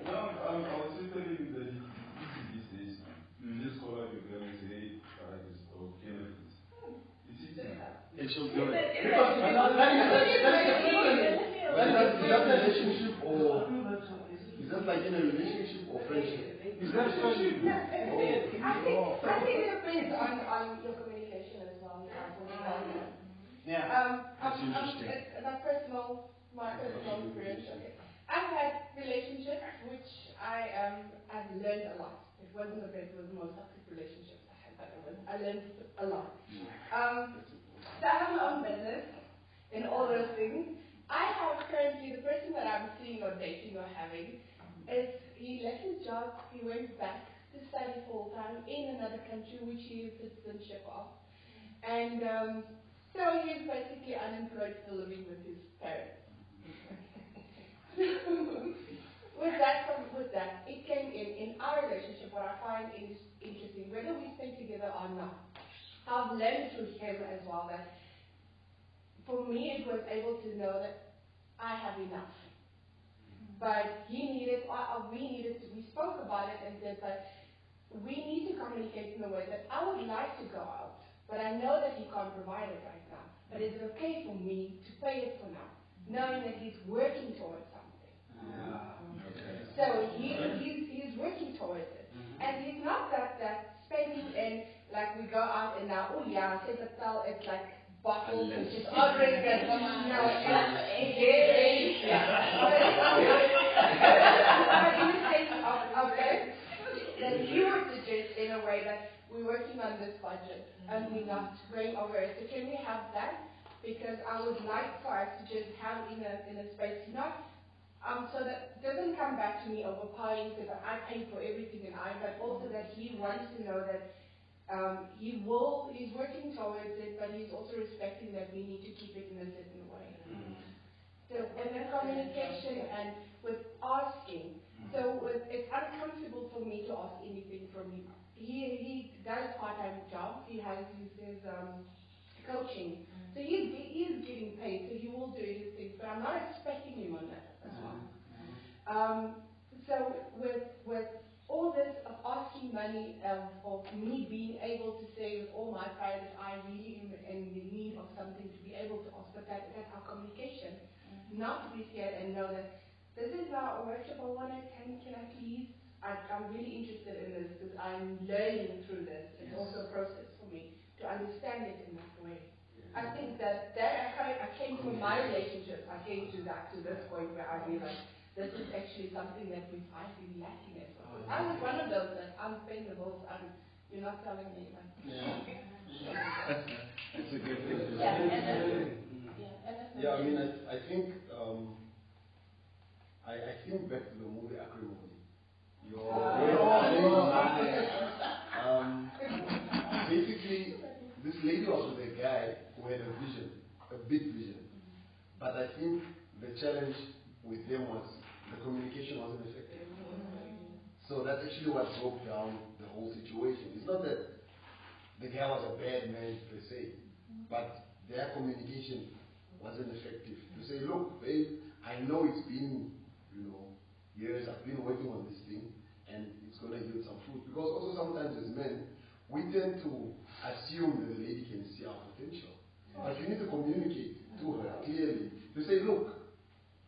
No, (laughs) I'm, I was just telling you that these days, you just call up your girl and say, hey, I just, or Kenneth, it's easy. And she'll do it. Because that is- that is- that is the problem. When that- is that a relationship or is that like in a relationship or friendship? Is that friendship? I think, I think it depends on, on your communication as well. Yeah. Um, That's um, um, interesting. uh, my personal, my personal experience. I've had relationships which I um, I've learned a lot. It wasn't the best, it was the most toxic relationships I had, but it was, I learned a lot. Um, own business in all those things. I have currently the person that I'm seeing or dating or having is he left his job, he went back to study full time in another country which he is citizenship of. And um, so he's basically unemployed, still living with his parents. (laughs) with that, with that, it came in in our relationship. What I find is interesting, whether we stay together or not. I've learned through him as well that for me it was able to know that I have enough. But he needed, or, or we needed we spoke about it and said that we need to communicate in a way that I would like to go out, but I know that he can't provide it right now. But is it okay for me to pay it for now, knowing that he's working towards something? So he, he's, he's working towards it. Mm-hmm. And he's not that, that spending and like we go out and now, oh yeah, tell it's like bottles and just ordering you know, and yeah, But in the sense of, of that, that he would suggest in a way that we're working on this budget and we're not going over it. So can we have that? Because I would like for us to just have in a, in a space, not um, so that doesn't come back to me overpowering because I pay for everything and I, but also that he wants to know that um, he will, he's working towards it, but he's also respecting that we need to keep it in a certain way. So, and then communication and with asking. So with, it's uncomfortable for me to ask anything from him. He, he does part-time jobs. He has his, his um, coaching. So he's, he's getting paid, so he will do his things, but I'm not expecting him on that as well. Um, so with, with all this of asking money, um, of me being able to say with all my pride that I really am in the need of something to be able to ask, but that, that's our communication. Not to be scared and know that this is not a workshop I want to attend, can I please? I, I'm really interested in this because I'm learning through this. It's also a process for me to understand it in that way. I think that, that I, I came from my relationship, I came to that, to this point where I realized this is actually something that we've, I've been lacking as well. I was one of those that I'm paying the bills, I'm, you're not telling me, like, (laughs) It's (laughs) a good thing. to Yeah, say. and then- yeah, and then- Yeah, I mean, I, I think, um, I, I think back to the movie Acrimony. Your (laughs) um, basically, this lady was with a guy who had a vision, a big vision. But I think the challenge with them was the communication wasn't effective. So that's actually what broke down the whole situation. It's not that the guy was a bad man per se, but their communication wasn't effective. To say, look, babe, I know it's been you know, yes, I've been working on this thing, and it's gonna yield some fruit. Because also sometimes as men, we tend to assume that the lady can see our potential. But you need to communicate to her clearly. To say, look,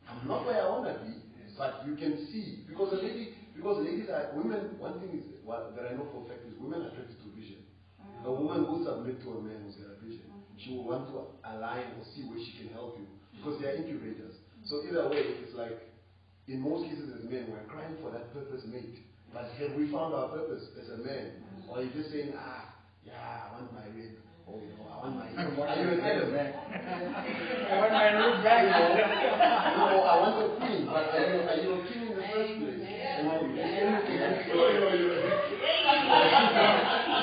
I'm not where I wanna be, but you can see. Because the lady, because ladies are, women, one thing is, what, that I know for a fact is women are attracted to vision. Mm. A woman who submit to a man who's got a vision, mm-hmm. she will want to align or see where she can help you. Mm. Because they are incubators. So either way, it's like, in most cases as men, we're crying for that purpose mate. But have we found our purpose as a man? Mm. Or are you just saying, ah, yeah, I want my rib. You know, I want my... are you a man? I want back. a queen, but are you, you a king in the first place? And I-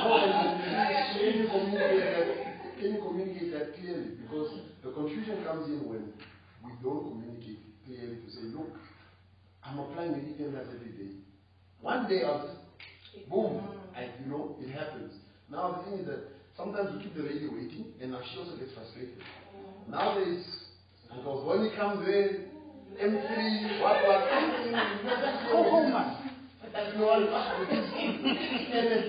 No, and- Can you communicate that? Can you communicate clearly? Because the confusion comes in when we don't communicate clearly to say, look, I'm applying the every day. One day I'll just boom, and you know, it happens. Now the thing is that sometimes we keep the lady waiting, and now she also gets frustrated. Nowadays, because when he comes in, M3, what, what, Go home, man. you know, all and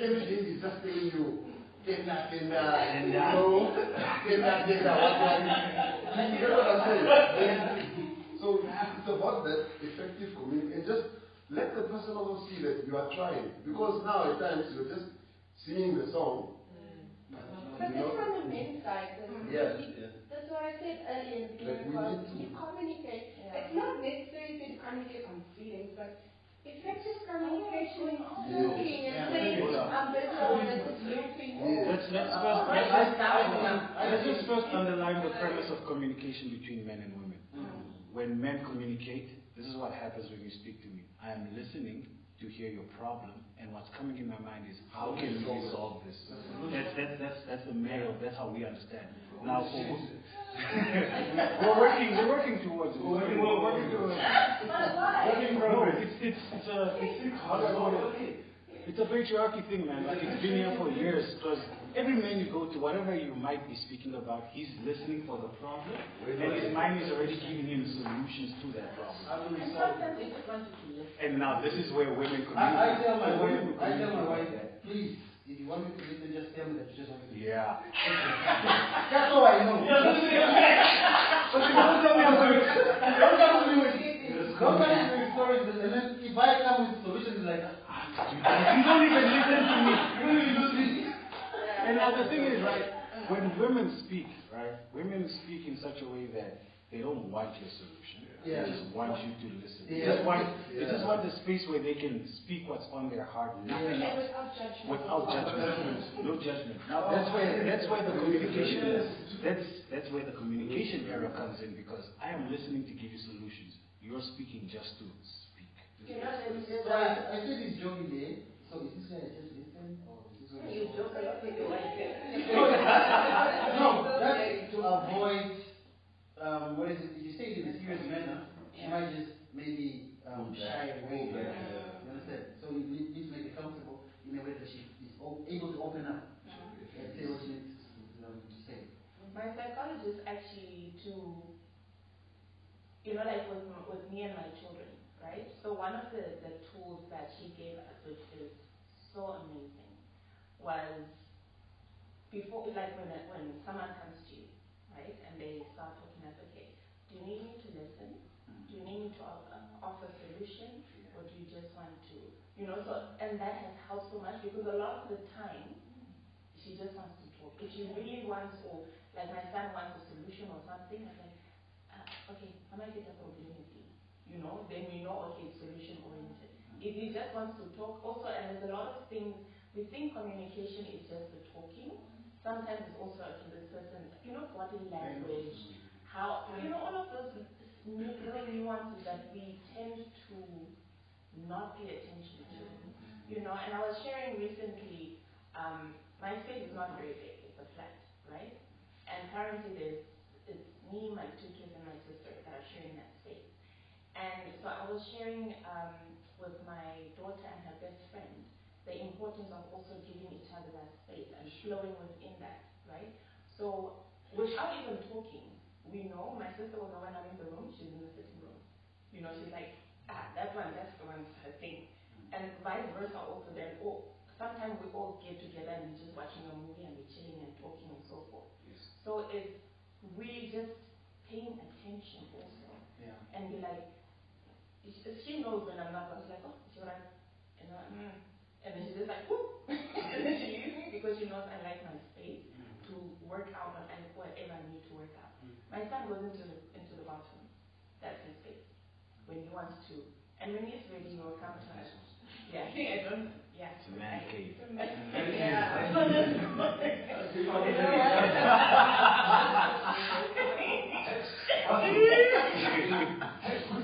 every day he's just telling you, Kena, kena, you know, kena, kena, what, what. You get what I'm saying? So it's about that effective communication. And just let the person also see that you are trying. Because now at times you're just singing the song. But you know, that's from the men's side. that Yeah. That's why I said earlier in the beginning we was need to- you communicate. Yeah. It's not necessary to communicate on feelings, but effective communication is Yes. talking and saying, I'm better on this looping. Let's, let's first, let's, let's just first underline the premise of communication between men and women. When men communicate, this is what happens when you speak to me. I am listening to hear your problem, and what's coming in my mind is, how can we solve this? That's, that's, that's, that's the male, that's how we understand. Now, for, (laughs) we're working, we're working towards it. We're working, we're working towards it. Working progress. It's, it's, it's a, it's, how do I call it? It's a patriarchy thing, man. Like it's been here for years. Because every man you go to, whatever you might be speaking about, he's listening for the problem, and his mind is already giving him solutions to that problem. And sometimes they just want to. And now this is where women I, I tell my wife, I tell my wife that, please, if you want me to listen, just tell me that you just want me to listen. Yeah. (laughs) That's all I know. But you don't tell me I'm going to, don't come to me with, don't come to me with stories, and then if I come with solutions, it's like, ah, You don't even listen to me. you don't even listen. And now the thing is, right, when women speak, right, women speak in such a way that they don't want your solution. Yeah. They just want you to listen. They just want, they just want the space where they can speak what's on their heart, nothing And else. without judgment. Without judgment, no judgment. Now that's where that's where the communication is. That's that's where the communication error comes in because I am listening to give you solutions. You're speaking just to speak. You know, there's, there's So I, a, I said this joking there, so is this guy just listen, or is this one? You joke a lot with your wife. No, that's to avoid, um, what is it, you say it in a serious manner, she might just maybe, um, shy away. Yeah. You understand? So you need, need to make it comfortable in a way that she is o- able to open up and say what she needs to, um, to say. My psychologist actually to, you know, like with, with me and my children, right? So one of the, the tools that she gave us, which is so amazing, was before, like when, a- when someone comes to you, right, and they start talking as, okay, do you need me to listen? Do you need me to uh, offer solution? Or do you just want to, you know, so, and that has helped so much because a lot of the time, she just wants to talk. If she really wants, or like my son wants a solution or something, I'm like, uh, okay, I get a community? You know, then we know, okay, it's solution oriented. If he just wants to talk, also, and there's a lot of things, we think communication is just the talking. Sometimes it's also, okay, this person, you know, body language, how, you know, all of those nu- little nuances that we tend to not pay attention to. You know, and I was sharing recently, um, my space is not very big, it's a flat, right? And currently there's, it's me, my two kids, and my sister that are sharing that space. And so I was sharing um, with my daughter and her best friend the importance of also giving each other that space and flowing within that, right? So without even talking, we know, my sister will know when I'm in the room, she's in the sitting room. You know, she's like, ah, that one, that's the one's her thing. And vice versa also then, oh, sometimes we all get together and we're just watching a movie and we're chilling and talking and so forth. Yes. So it's really just paying attention also Yeah. and be like, she knows when I'm not, I was like, oh, it's alright. And, I, mm. And then she's just like, whoop. (laughs) and then she leaves me because she knows I like my space to work out on and whatever I need to work out. Mm. My son goes into the, into the bathroom. That's his space. When he wants to. And when he's ready, he will come to us. Yeah, (laughs) I don't, yeah. It's a man cave. (laughs) Yeah.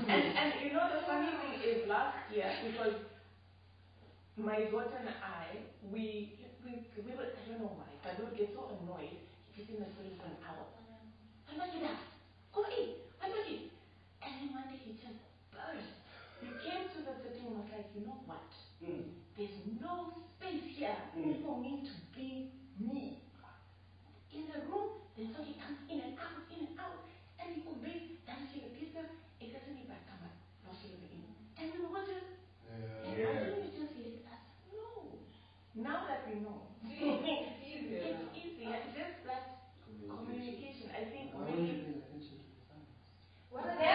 and, and you know the funny thing is last year because my daughter and I we we we were I don't know why but we would get so annoyed he's in the toilet for an hour. I'm like that. Go eat. I'm like it. And then one day he just burst. He came to the sitting room and was like, you know what? Mm. There's no space here Mm. for me to be me. In the room, then so he comes in and out, in and out, and he obeys, dan sê die pizza, ek is in die badkamer, dan sê hy in. And we were just, and Yeah. I think we just let us know. Now that we know, It's easier it's now. easier, it's just that communication. I think Why don't you pay attention to the signs? what are No,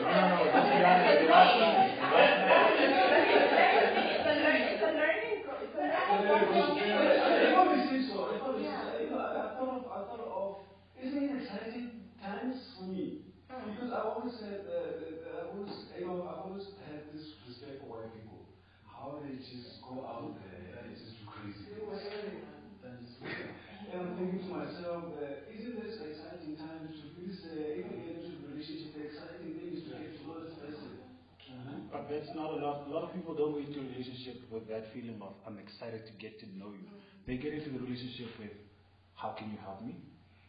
no, no, that's the answer, the answer. It's a learning, it's a learning, it's a learning I always think so. I always, Yeah. you know, I thought of, I thought of, isn't it exciting times for me? Because I always had, uh, uh, I always, you know, I always had this respect for white people. How they just go out there and just do crazy things. And I'm thinking to myself, uh, isn't this exciting time to really say, even get into a relationship, the exciting thing is to get to know this person. But that's not a lot. A lot of people don't go into a relationship with that feeling of I'm excited to get to know you. They get into the relationship with how can you help me?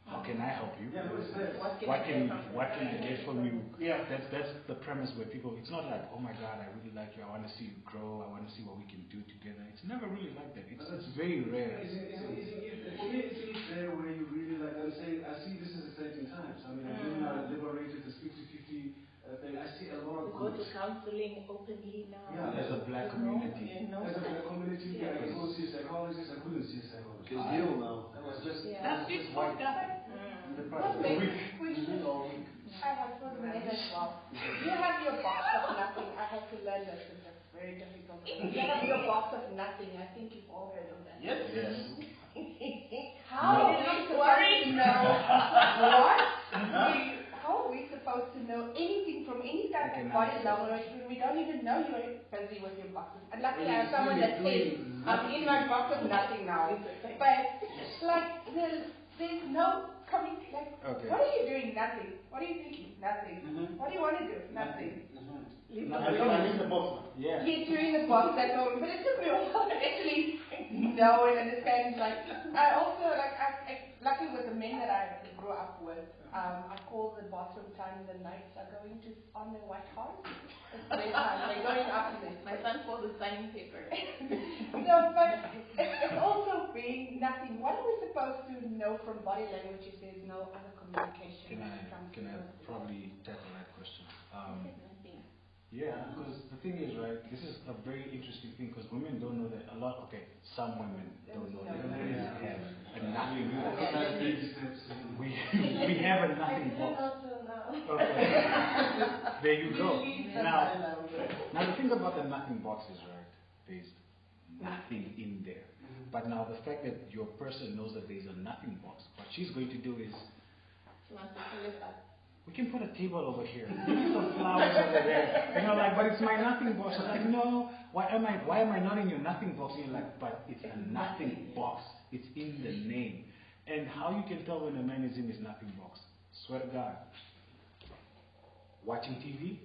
How can I help you? Yeah, but it's better. What can What can what can I get from you? Yeah. That's that's the premise where people. It's not like oh my God, I really like you. I want to see you grow. I want to see what we can do together. It's never really like that. It's, it's very rare. Isn't, isn't, isn't it, for me, isn't it there where you really, like I'm saying, I see this is exciting times. I mean, women are liberated, this 50 50 uh, thing. I see a lot of We go to counseling openly now. Yeah. There's a black You know, community. You know, As a black community, Yeah. I can go see a psychologist, I couldn't see a psychologist. It's new now. That was just, Yeah. that was just white. Mm. The past Well, week. we All week. I have for men as well. You have your box of nothing. I had to learn this. It's a very difficult. You have (laughs) your box of nothing. I think you've all heard of that. Yes. Yes. (laughs) How are we supposed to know what? We- How are we supposed to know anything from any type I of can body answer. we don't even know you're busy with your boxes? And luckily I have someone that says, I'm in my box of nothing now. But like there's there's no coming like Okay. what are you doing? Nothing. What are you thinking? Nothing. Mhm. What do you want to do? Nothing. Leave No, the I room. don't I need the box. Yeah. He's doing the box at home, but it took me a while to actually know and understand. Like, I also like, I, I lucky with the men that I grew up with. Um, I call the bathroom time the nights are going to on the white horse. It's bedtime. They're going up in My son calls the signing paper. (laughs) No, but it's, it's also being nothing. What are we supposed to know from body language if there's no other communication? Can when I it comes can to I probably tackle that question? Um, Nothing. Yeah, because the thing is, right, this is a very interesting thing because women don't know that a lot, okay, some women don't know that women have a nothing box. We, (laughs) we have a nothing box. Okay. (laughs) there you go. Now, now the thing about the nothing box is, right, there's nothing in there. But now the fact that your person knows that there's a nothing box, what she's going to do is She wants to fill it up. We can put a table over here, maybe some flowers over there. And you're like, but it's my nothing box. I'm like, no, why am I why am I not in your nothing box? And you're like, but it's a nothing box. It's in the name. And how you can tell when a man is in his nothing box? Swear to God. Watching TV?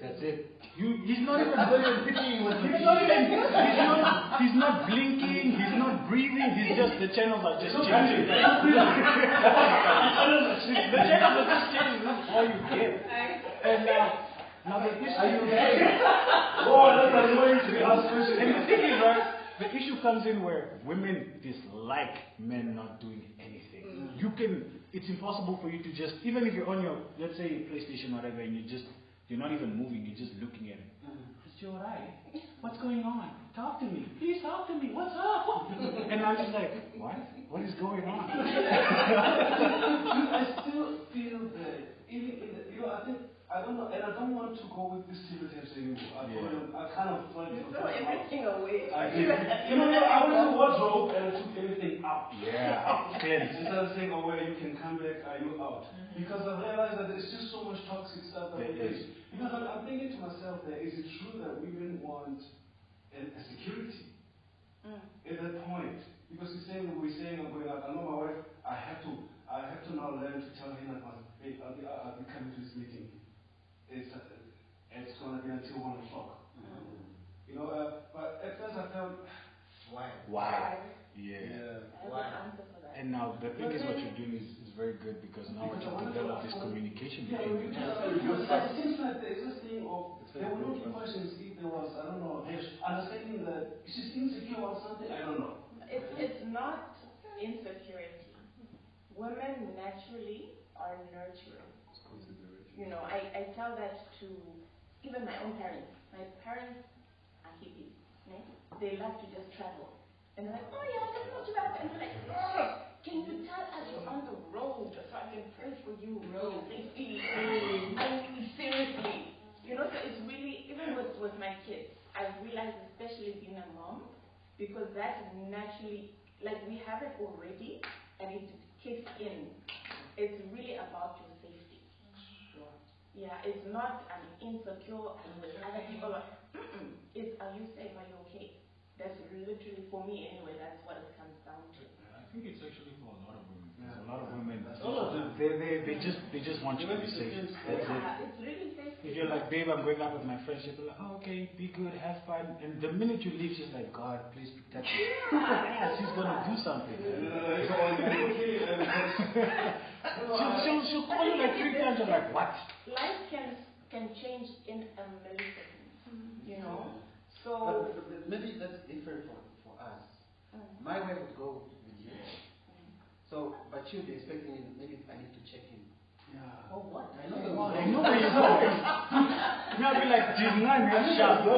That's it. You, he's not even doing anything he's not, even, he's, not, he's not blinking, he's not breathing, he's just, the channels are just changing. (laughs) the channels are just changing, that's all you get. And uh, now the issue (laughs) Oh, that's annoying to be asked questions. and the thing is, right, the issue comes in where women dislike men not doing anything. You can, it's impossible for you to just, even if you're on your, let's say, PlayStation, or whatever, and you just, You're not even moving. You're just looking at him. Mm-hmm. Is you alright? What's going on? Talk to me. Please talk to me. What's up? (laughs) and I'm just like, what? What is going on? (laughs) I still feel that even in the, you know, I don't know, and I don't want to go with this stereotypes anymore. I, Yeah. I kind of tried You to throw everything away. I (laughs) did. You know, I went to wardrobe and I took everything out. yeah, clearly. (laughs) Instead of saying, oh, well, you can come back, are you out? Because I realized that there's just so much toxic stuff that There we is. face. Because I'm, I'm thinking to myself that is it true that women want a, a security Mm. at that point? Because he's saying, we're saying, I'm going out. I know my wife, I have to, I have to now learn to tell him that, hey, I'll be, I'll be coming to this meeting. It's, it's going to be until one o'clock. You know, uh, but at first I felt, Why? Why? Yeah. I have Why? an answer for that. And now the thing is, what you're doing is, is very good because now Because you I wanna develop go this out. communication Yeah, between we you. just, because it seems like there's this thing of, there were no good. questions if there was, I don't know, there's understanding that she's insecure or something, I don't know. It's, it's not insecurity. Women naturally are nurturing. You know, I, I tell that to even my own parents. My parents are hippies. ne? They love to just travel. And they're like, oh yeah, let's go to that. And they're like, oh, can you tell us you're on the road so I can pray for you your safety? I mean, seriously. You know, so it's really, even with, with my kids, I realized, especially being a mom, because that's naturally, like we have it already, and it kicks in. It's really about your. Yeah, it's not I'm insecure and with other people. Are, mm-mm. It's are you safe? Are you okay? That's literally for me anyway. That's what it comes down to. I think it's actually for a lot of women. Yeah. A lot of women, All of them. they, they, they just they just want you to be safe. That's it. It's really safety. If you're like, babe, I'm going out with my friends, she'll be like, oh, okay, be good, have fun. And the minute you leave, she's like, God, please protect me. Yeah, (laughs) she's gonna do something. Uh, (laughs) (laughs) so, okay, because- you know, She'll, she'll, she'll call you like three times. You're like, what? Life can can change in a millisecond. You know. So. but- but maybe that's different for, for us. Mm, My wife would go with you. mm. So, but she'll be expecting him, maybe I need to check him. Yeah. Oh, what? I know the I know where you're going. (laughs) Now I'll be like, did not get shot.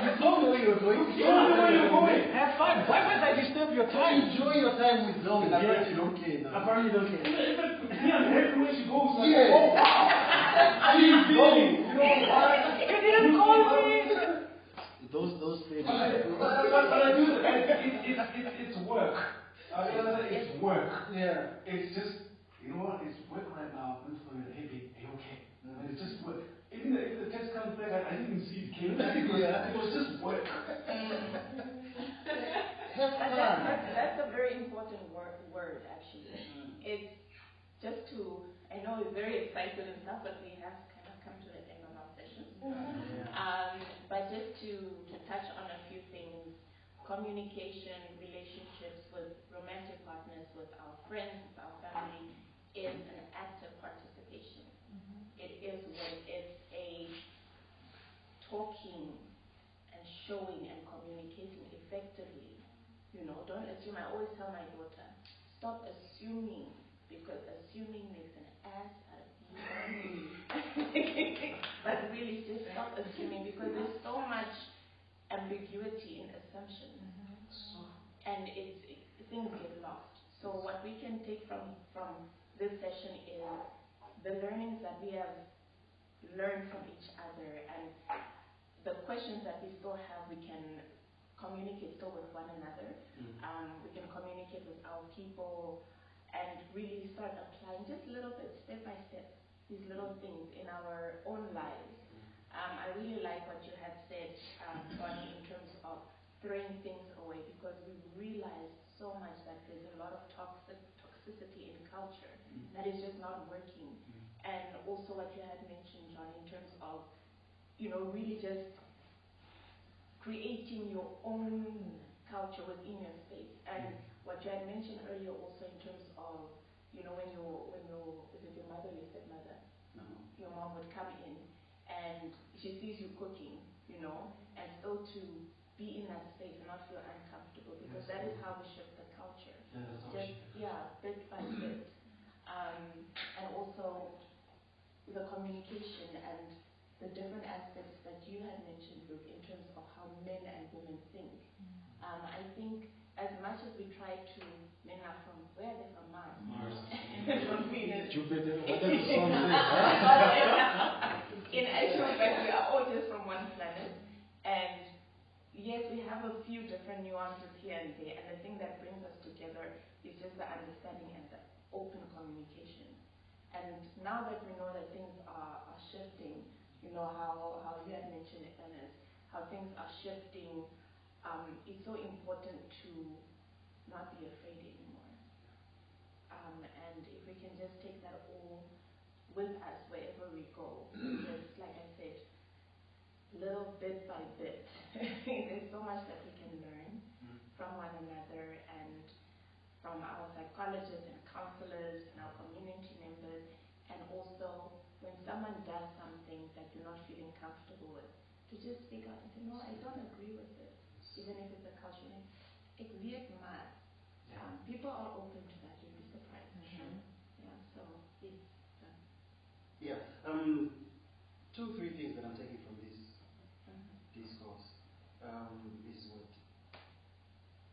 You told me where you were going. You know where you're going. Have fun. Why must I disturb your time? Enjoy your time with Zoe. Yeah. Apparently you don't care now. Apparently you don't care. Yeah, everywhere she goes, like, Yeah. oh, wow. (laughs) She's feeling, you know, (laughs) what? You didn't call me. Uh, those, those things. But, but, but I do, it, it, it, it, it's work. I realize that it's work. Yeah. It's just, you know what, it's work right now. Good for you. Hey, babe, are you okay? And it's just work. Even if the text comes back, I, I didn't even see it came back. It was, (laughs) Yeah. it was just work. That's, that's, that's a very important word, word actually. It's just to, I know it's very excited and stuff, but we have kind of come to the end of our session. Um, but just to, to touch on a few things, communication, relationships with romantic partners, with our friends, with our family, is an active participation. Mm-hmm. It is when it's a talking and showing and communicating effectively. You know, don't assume. I always tell my daughter, stop assuming because assuming makes an ass out of you. (laughs) but really, just stop assuming because there's so much ambiguity in assumptions, mm-hmm. and it's it, things get lost. So what we can take from from this session is the learnings that we have learned from each other and the questions that we still have, we can communicate still with one another. Um, we can communicate with our people and really start applying just a little bit, step by step, these little things in our own lives. Um, I really like what you had said, um, Bonnie, in terms of throwing things away because we realize so much that there's a lot of toxic toxicity in culture that is just not working. And also what you had mentioned, John, in terms of you know, really just creating your own culture within your space. And what you had mentioned earlier also in terms of, you know, when you when you is it your mother, your stepmother, your mom would come in and she sees you cooking, you know, and still to be in that space and not feel uncomfortable because that is how we shift the culture. Just yeah, bit by bit. Um, and also the communication and the different aspects that you had mentioned, Luke, in terms of how men and women think. Um, I think as much as we try to, men are from, where are they from Mars? Mars. (laughs) from Venus. Jupiter, what does the song (laughs) say? In actual fact, we are all just from one planet. And yes, we have a few different nuances here and there. And the thing that brings us together is just the understanding and the open communication. And now that we know that things are, are shifting, you know, how, how you had mentioned, Ernest, how things are shifting, um, it's so important to not be afraid anymore. Um, and if we can just take that all with us wherever we go, (clears throat) just like I said, little bit by bit, (laughs) there's so much that we can learn from one another and from our psychologists and counselors and our community members, and also when someone does something that you're not feeling comfortable with, to just speak out and say, no, I don't agree with this, even if it's a culture. It's weird mad. Um, people are open to that, you'd be surprised. Yeah, so it's uh, Yeah. Um, two, three things that I'm taking from this uh, discourse um, is what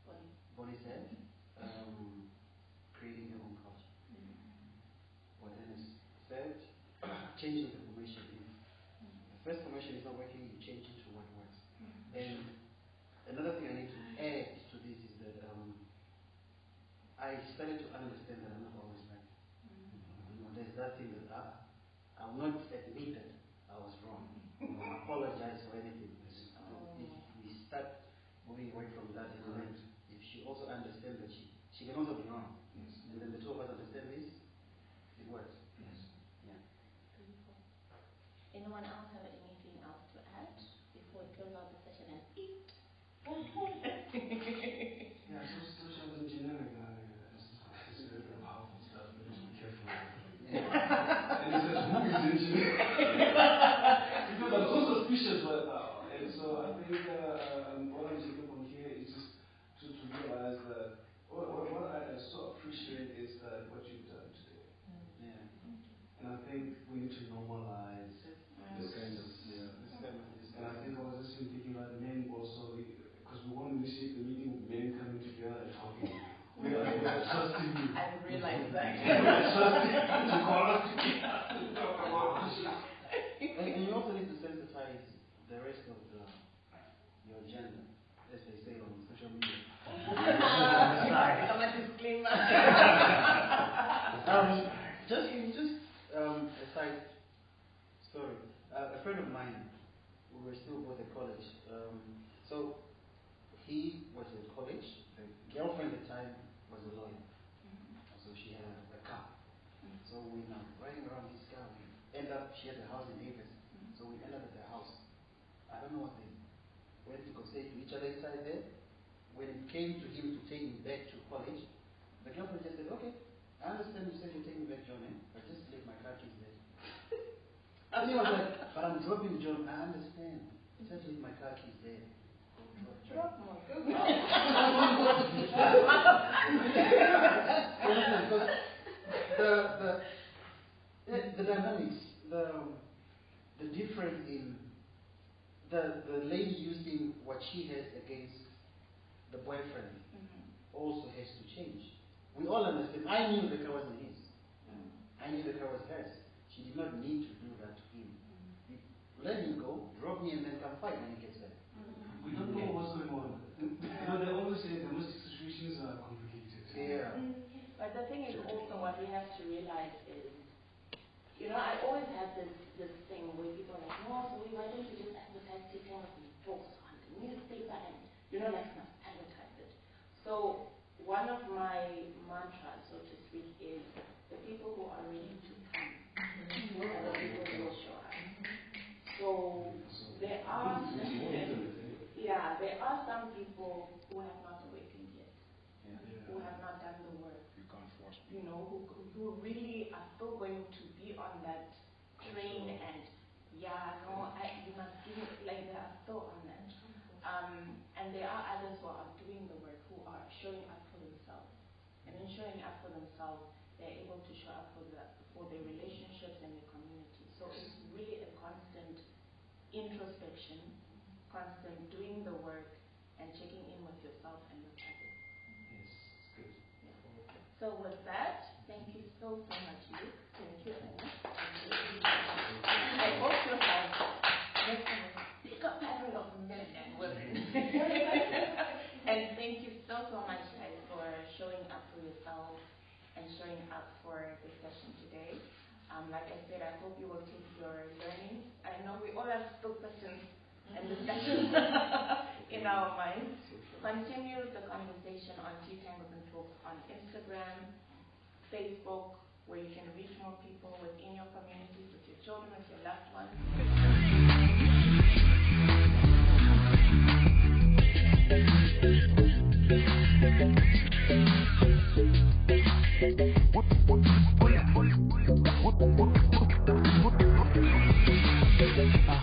body. Bonnie said, um, creating your own culture. What Ernest said, changing the formation. If the first formation is not working, you change it to what works. And another thing I need to add to this is that um, I started to understand that I'm not always right. Mm-hmm. You know, there's that thing that I, I will not admit that I was wrong. You (laughs) know, apologize for anything. Oh. If we start moving away from that element, if she also understands that she, she can also be wrong, and then the two of us understand this, it works. Anyone else have anything else to add before we close out the session and eat? Yeah, so social engineering uh, is, is very powerful stuff. You need to be careful. and it says who is engineering? because I'm so suspicious right now. And so I think uh, um, what I'm taking from here is just to, to realize that what, what, what I so appreciate is that what you've done today. Yeah. And I think we need to normalize This kind of, yeah. This kind of, this And I think I was just thinking about men also, because we want to initiate the meeting with men coming together and talking. We are, we are trusting you. I realized that. We are trusting you to call us together to talk about issues. and, and you also need to sensitize the rest of the, your agenda, as they say on social media. Sorry, I'm a disclaimer. Um, just, just um, a side story. Uh, a friend of mine, we were still both at college. Um, so he was at college. The girlfriend at the time was a lawyer. So she had a, a car. So we now riding around this car. We end up. She had a house in Avis. So we end up at their house. I don't know what they went to go say to each other inside there. When it came to him to take me back to college, the girlfriend just said, "Okay, I understand you said you're taking me back, John, eh? but just leave my car keys there." (laughs) and he was like, "But I'm dropping John. I understand. Just leave my car keys there." Drop, drop. My goodness. (laughs) because the, the, the, the dynamics, the, the difference in the, the lady using what she has against the boyfriend mm-hmm. also has to change. We all understand. I knew the car wasn't his. Mm-hmm. I knew the car was hers. She did not need to do that to him. Mm-hmm. Let him go, drop me, and then come fight when he gets back. We don't know what's going on. You know, they always say domestic situations are complicated. Yeah. But the thing is also what we have to realize is, you know, I always have this this thing where people are like, no, so why don't you just advertise taking up books on the newspaper and you know, like must advertise it. So one of my mantras, so to speak, is the people who are ready to come are the people who will show up. So there are yeah, there are some people who have not awakened yet, who have not done the work You can't force people. you know, who, who really are still going to be on that train and, yeah, no, I, you must give it, like they are still on that. Um, and there are others who are doing the work, who are showing up for themselves. And in showing up for themselves, they're able to show up for, the, for their relationships and their community. So it's really a constant introspection, constant doing the work, and checking in with yourself and with others. Yes, it's good. So with that, thank you so, so much, Luke. Thank you, Anna. I hope you have met a bigger pattern of men and women. and thank you so, much, guys, for showing up for yourself and showing up for the session today. Um, like I said, I hope you will take your learnings. I know we all have still questions and discussions (laughs) in our minds. Continue the conversation on Tea and Talks on Instagram, Facebook, where you can reach more people within your communities, with your children, with your loved ones. Ah.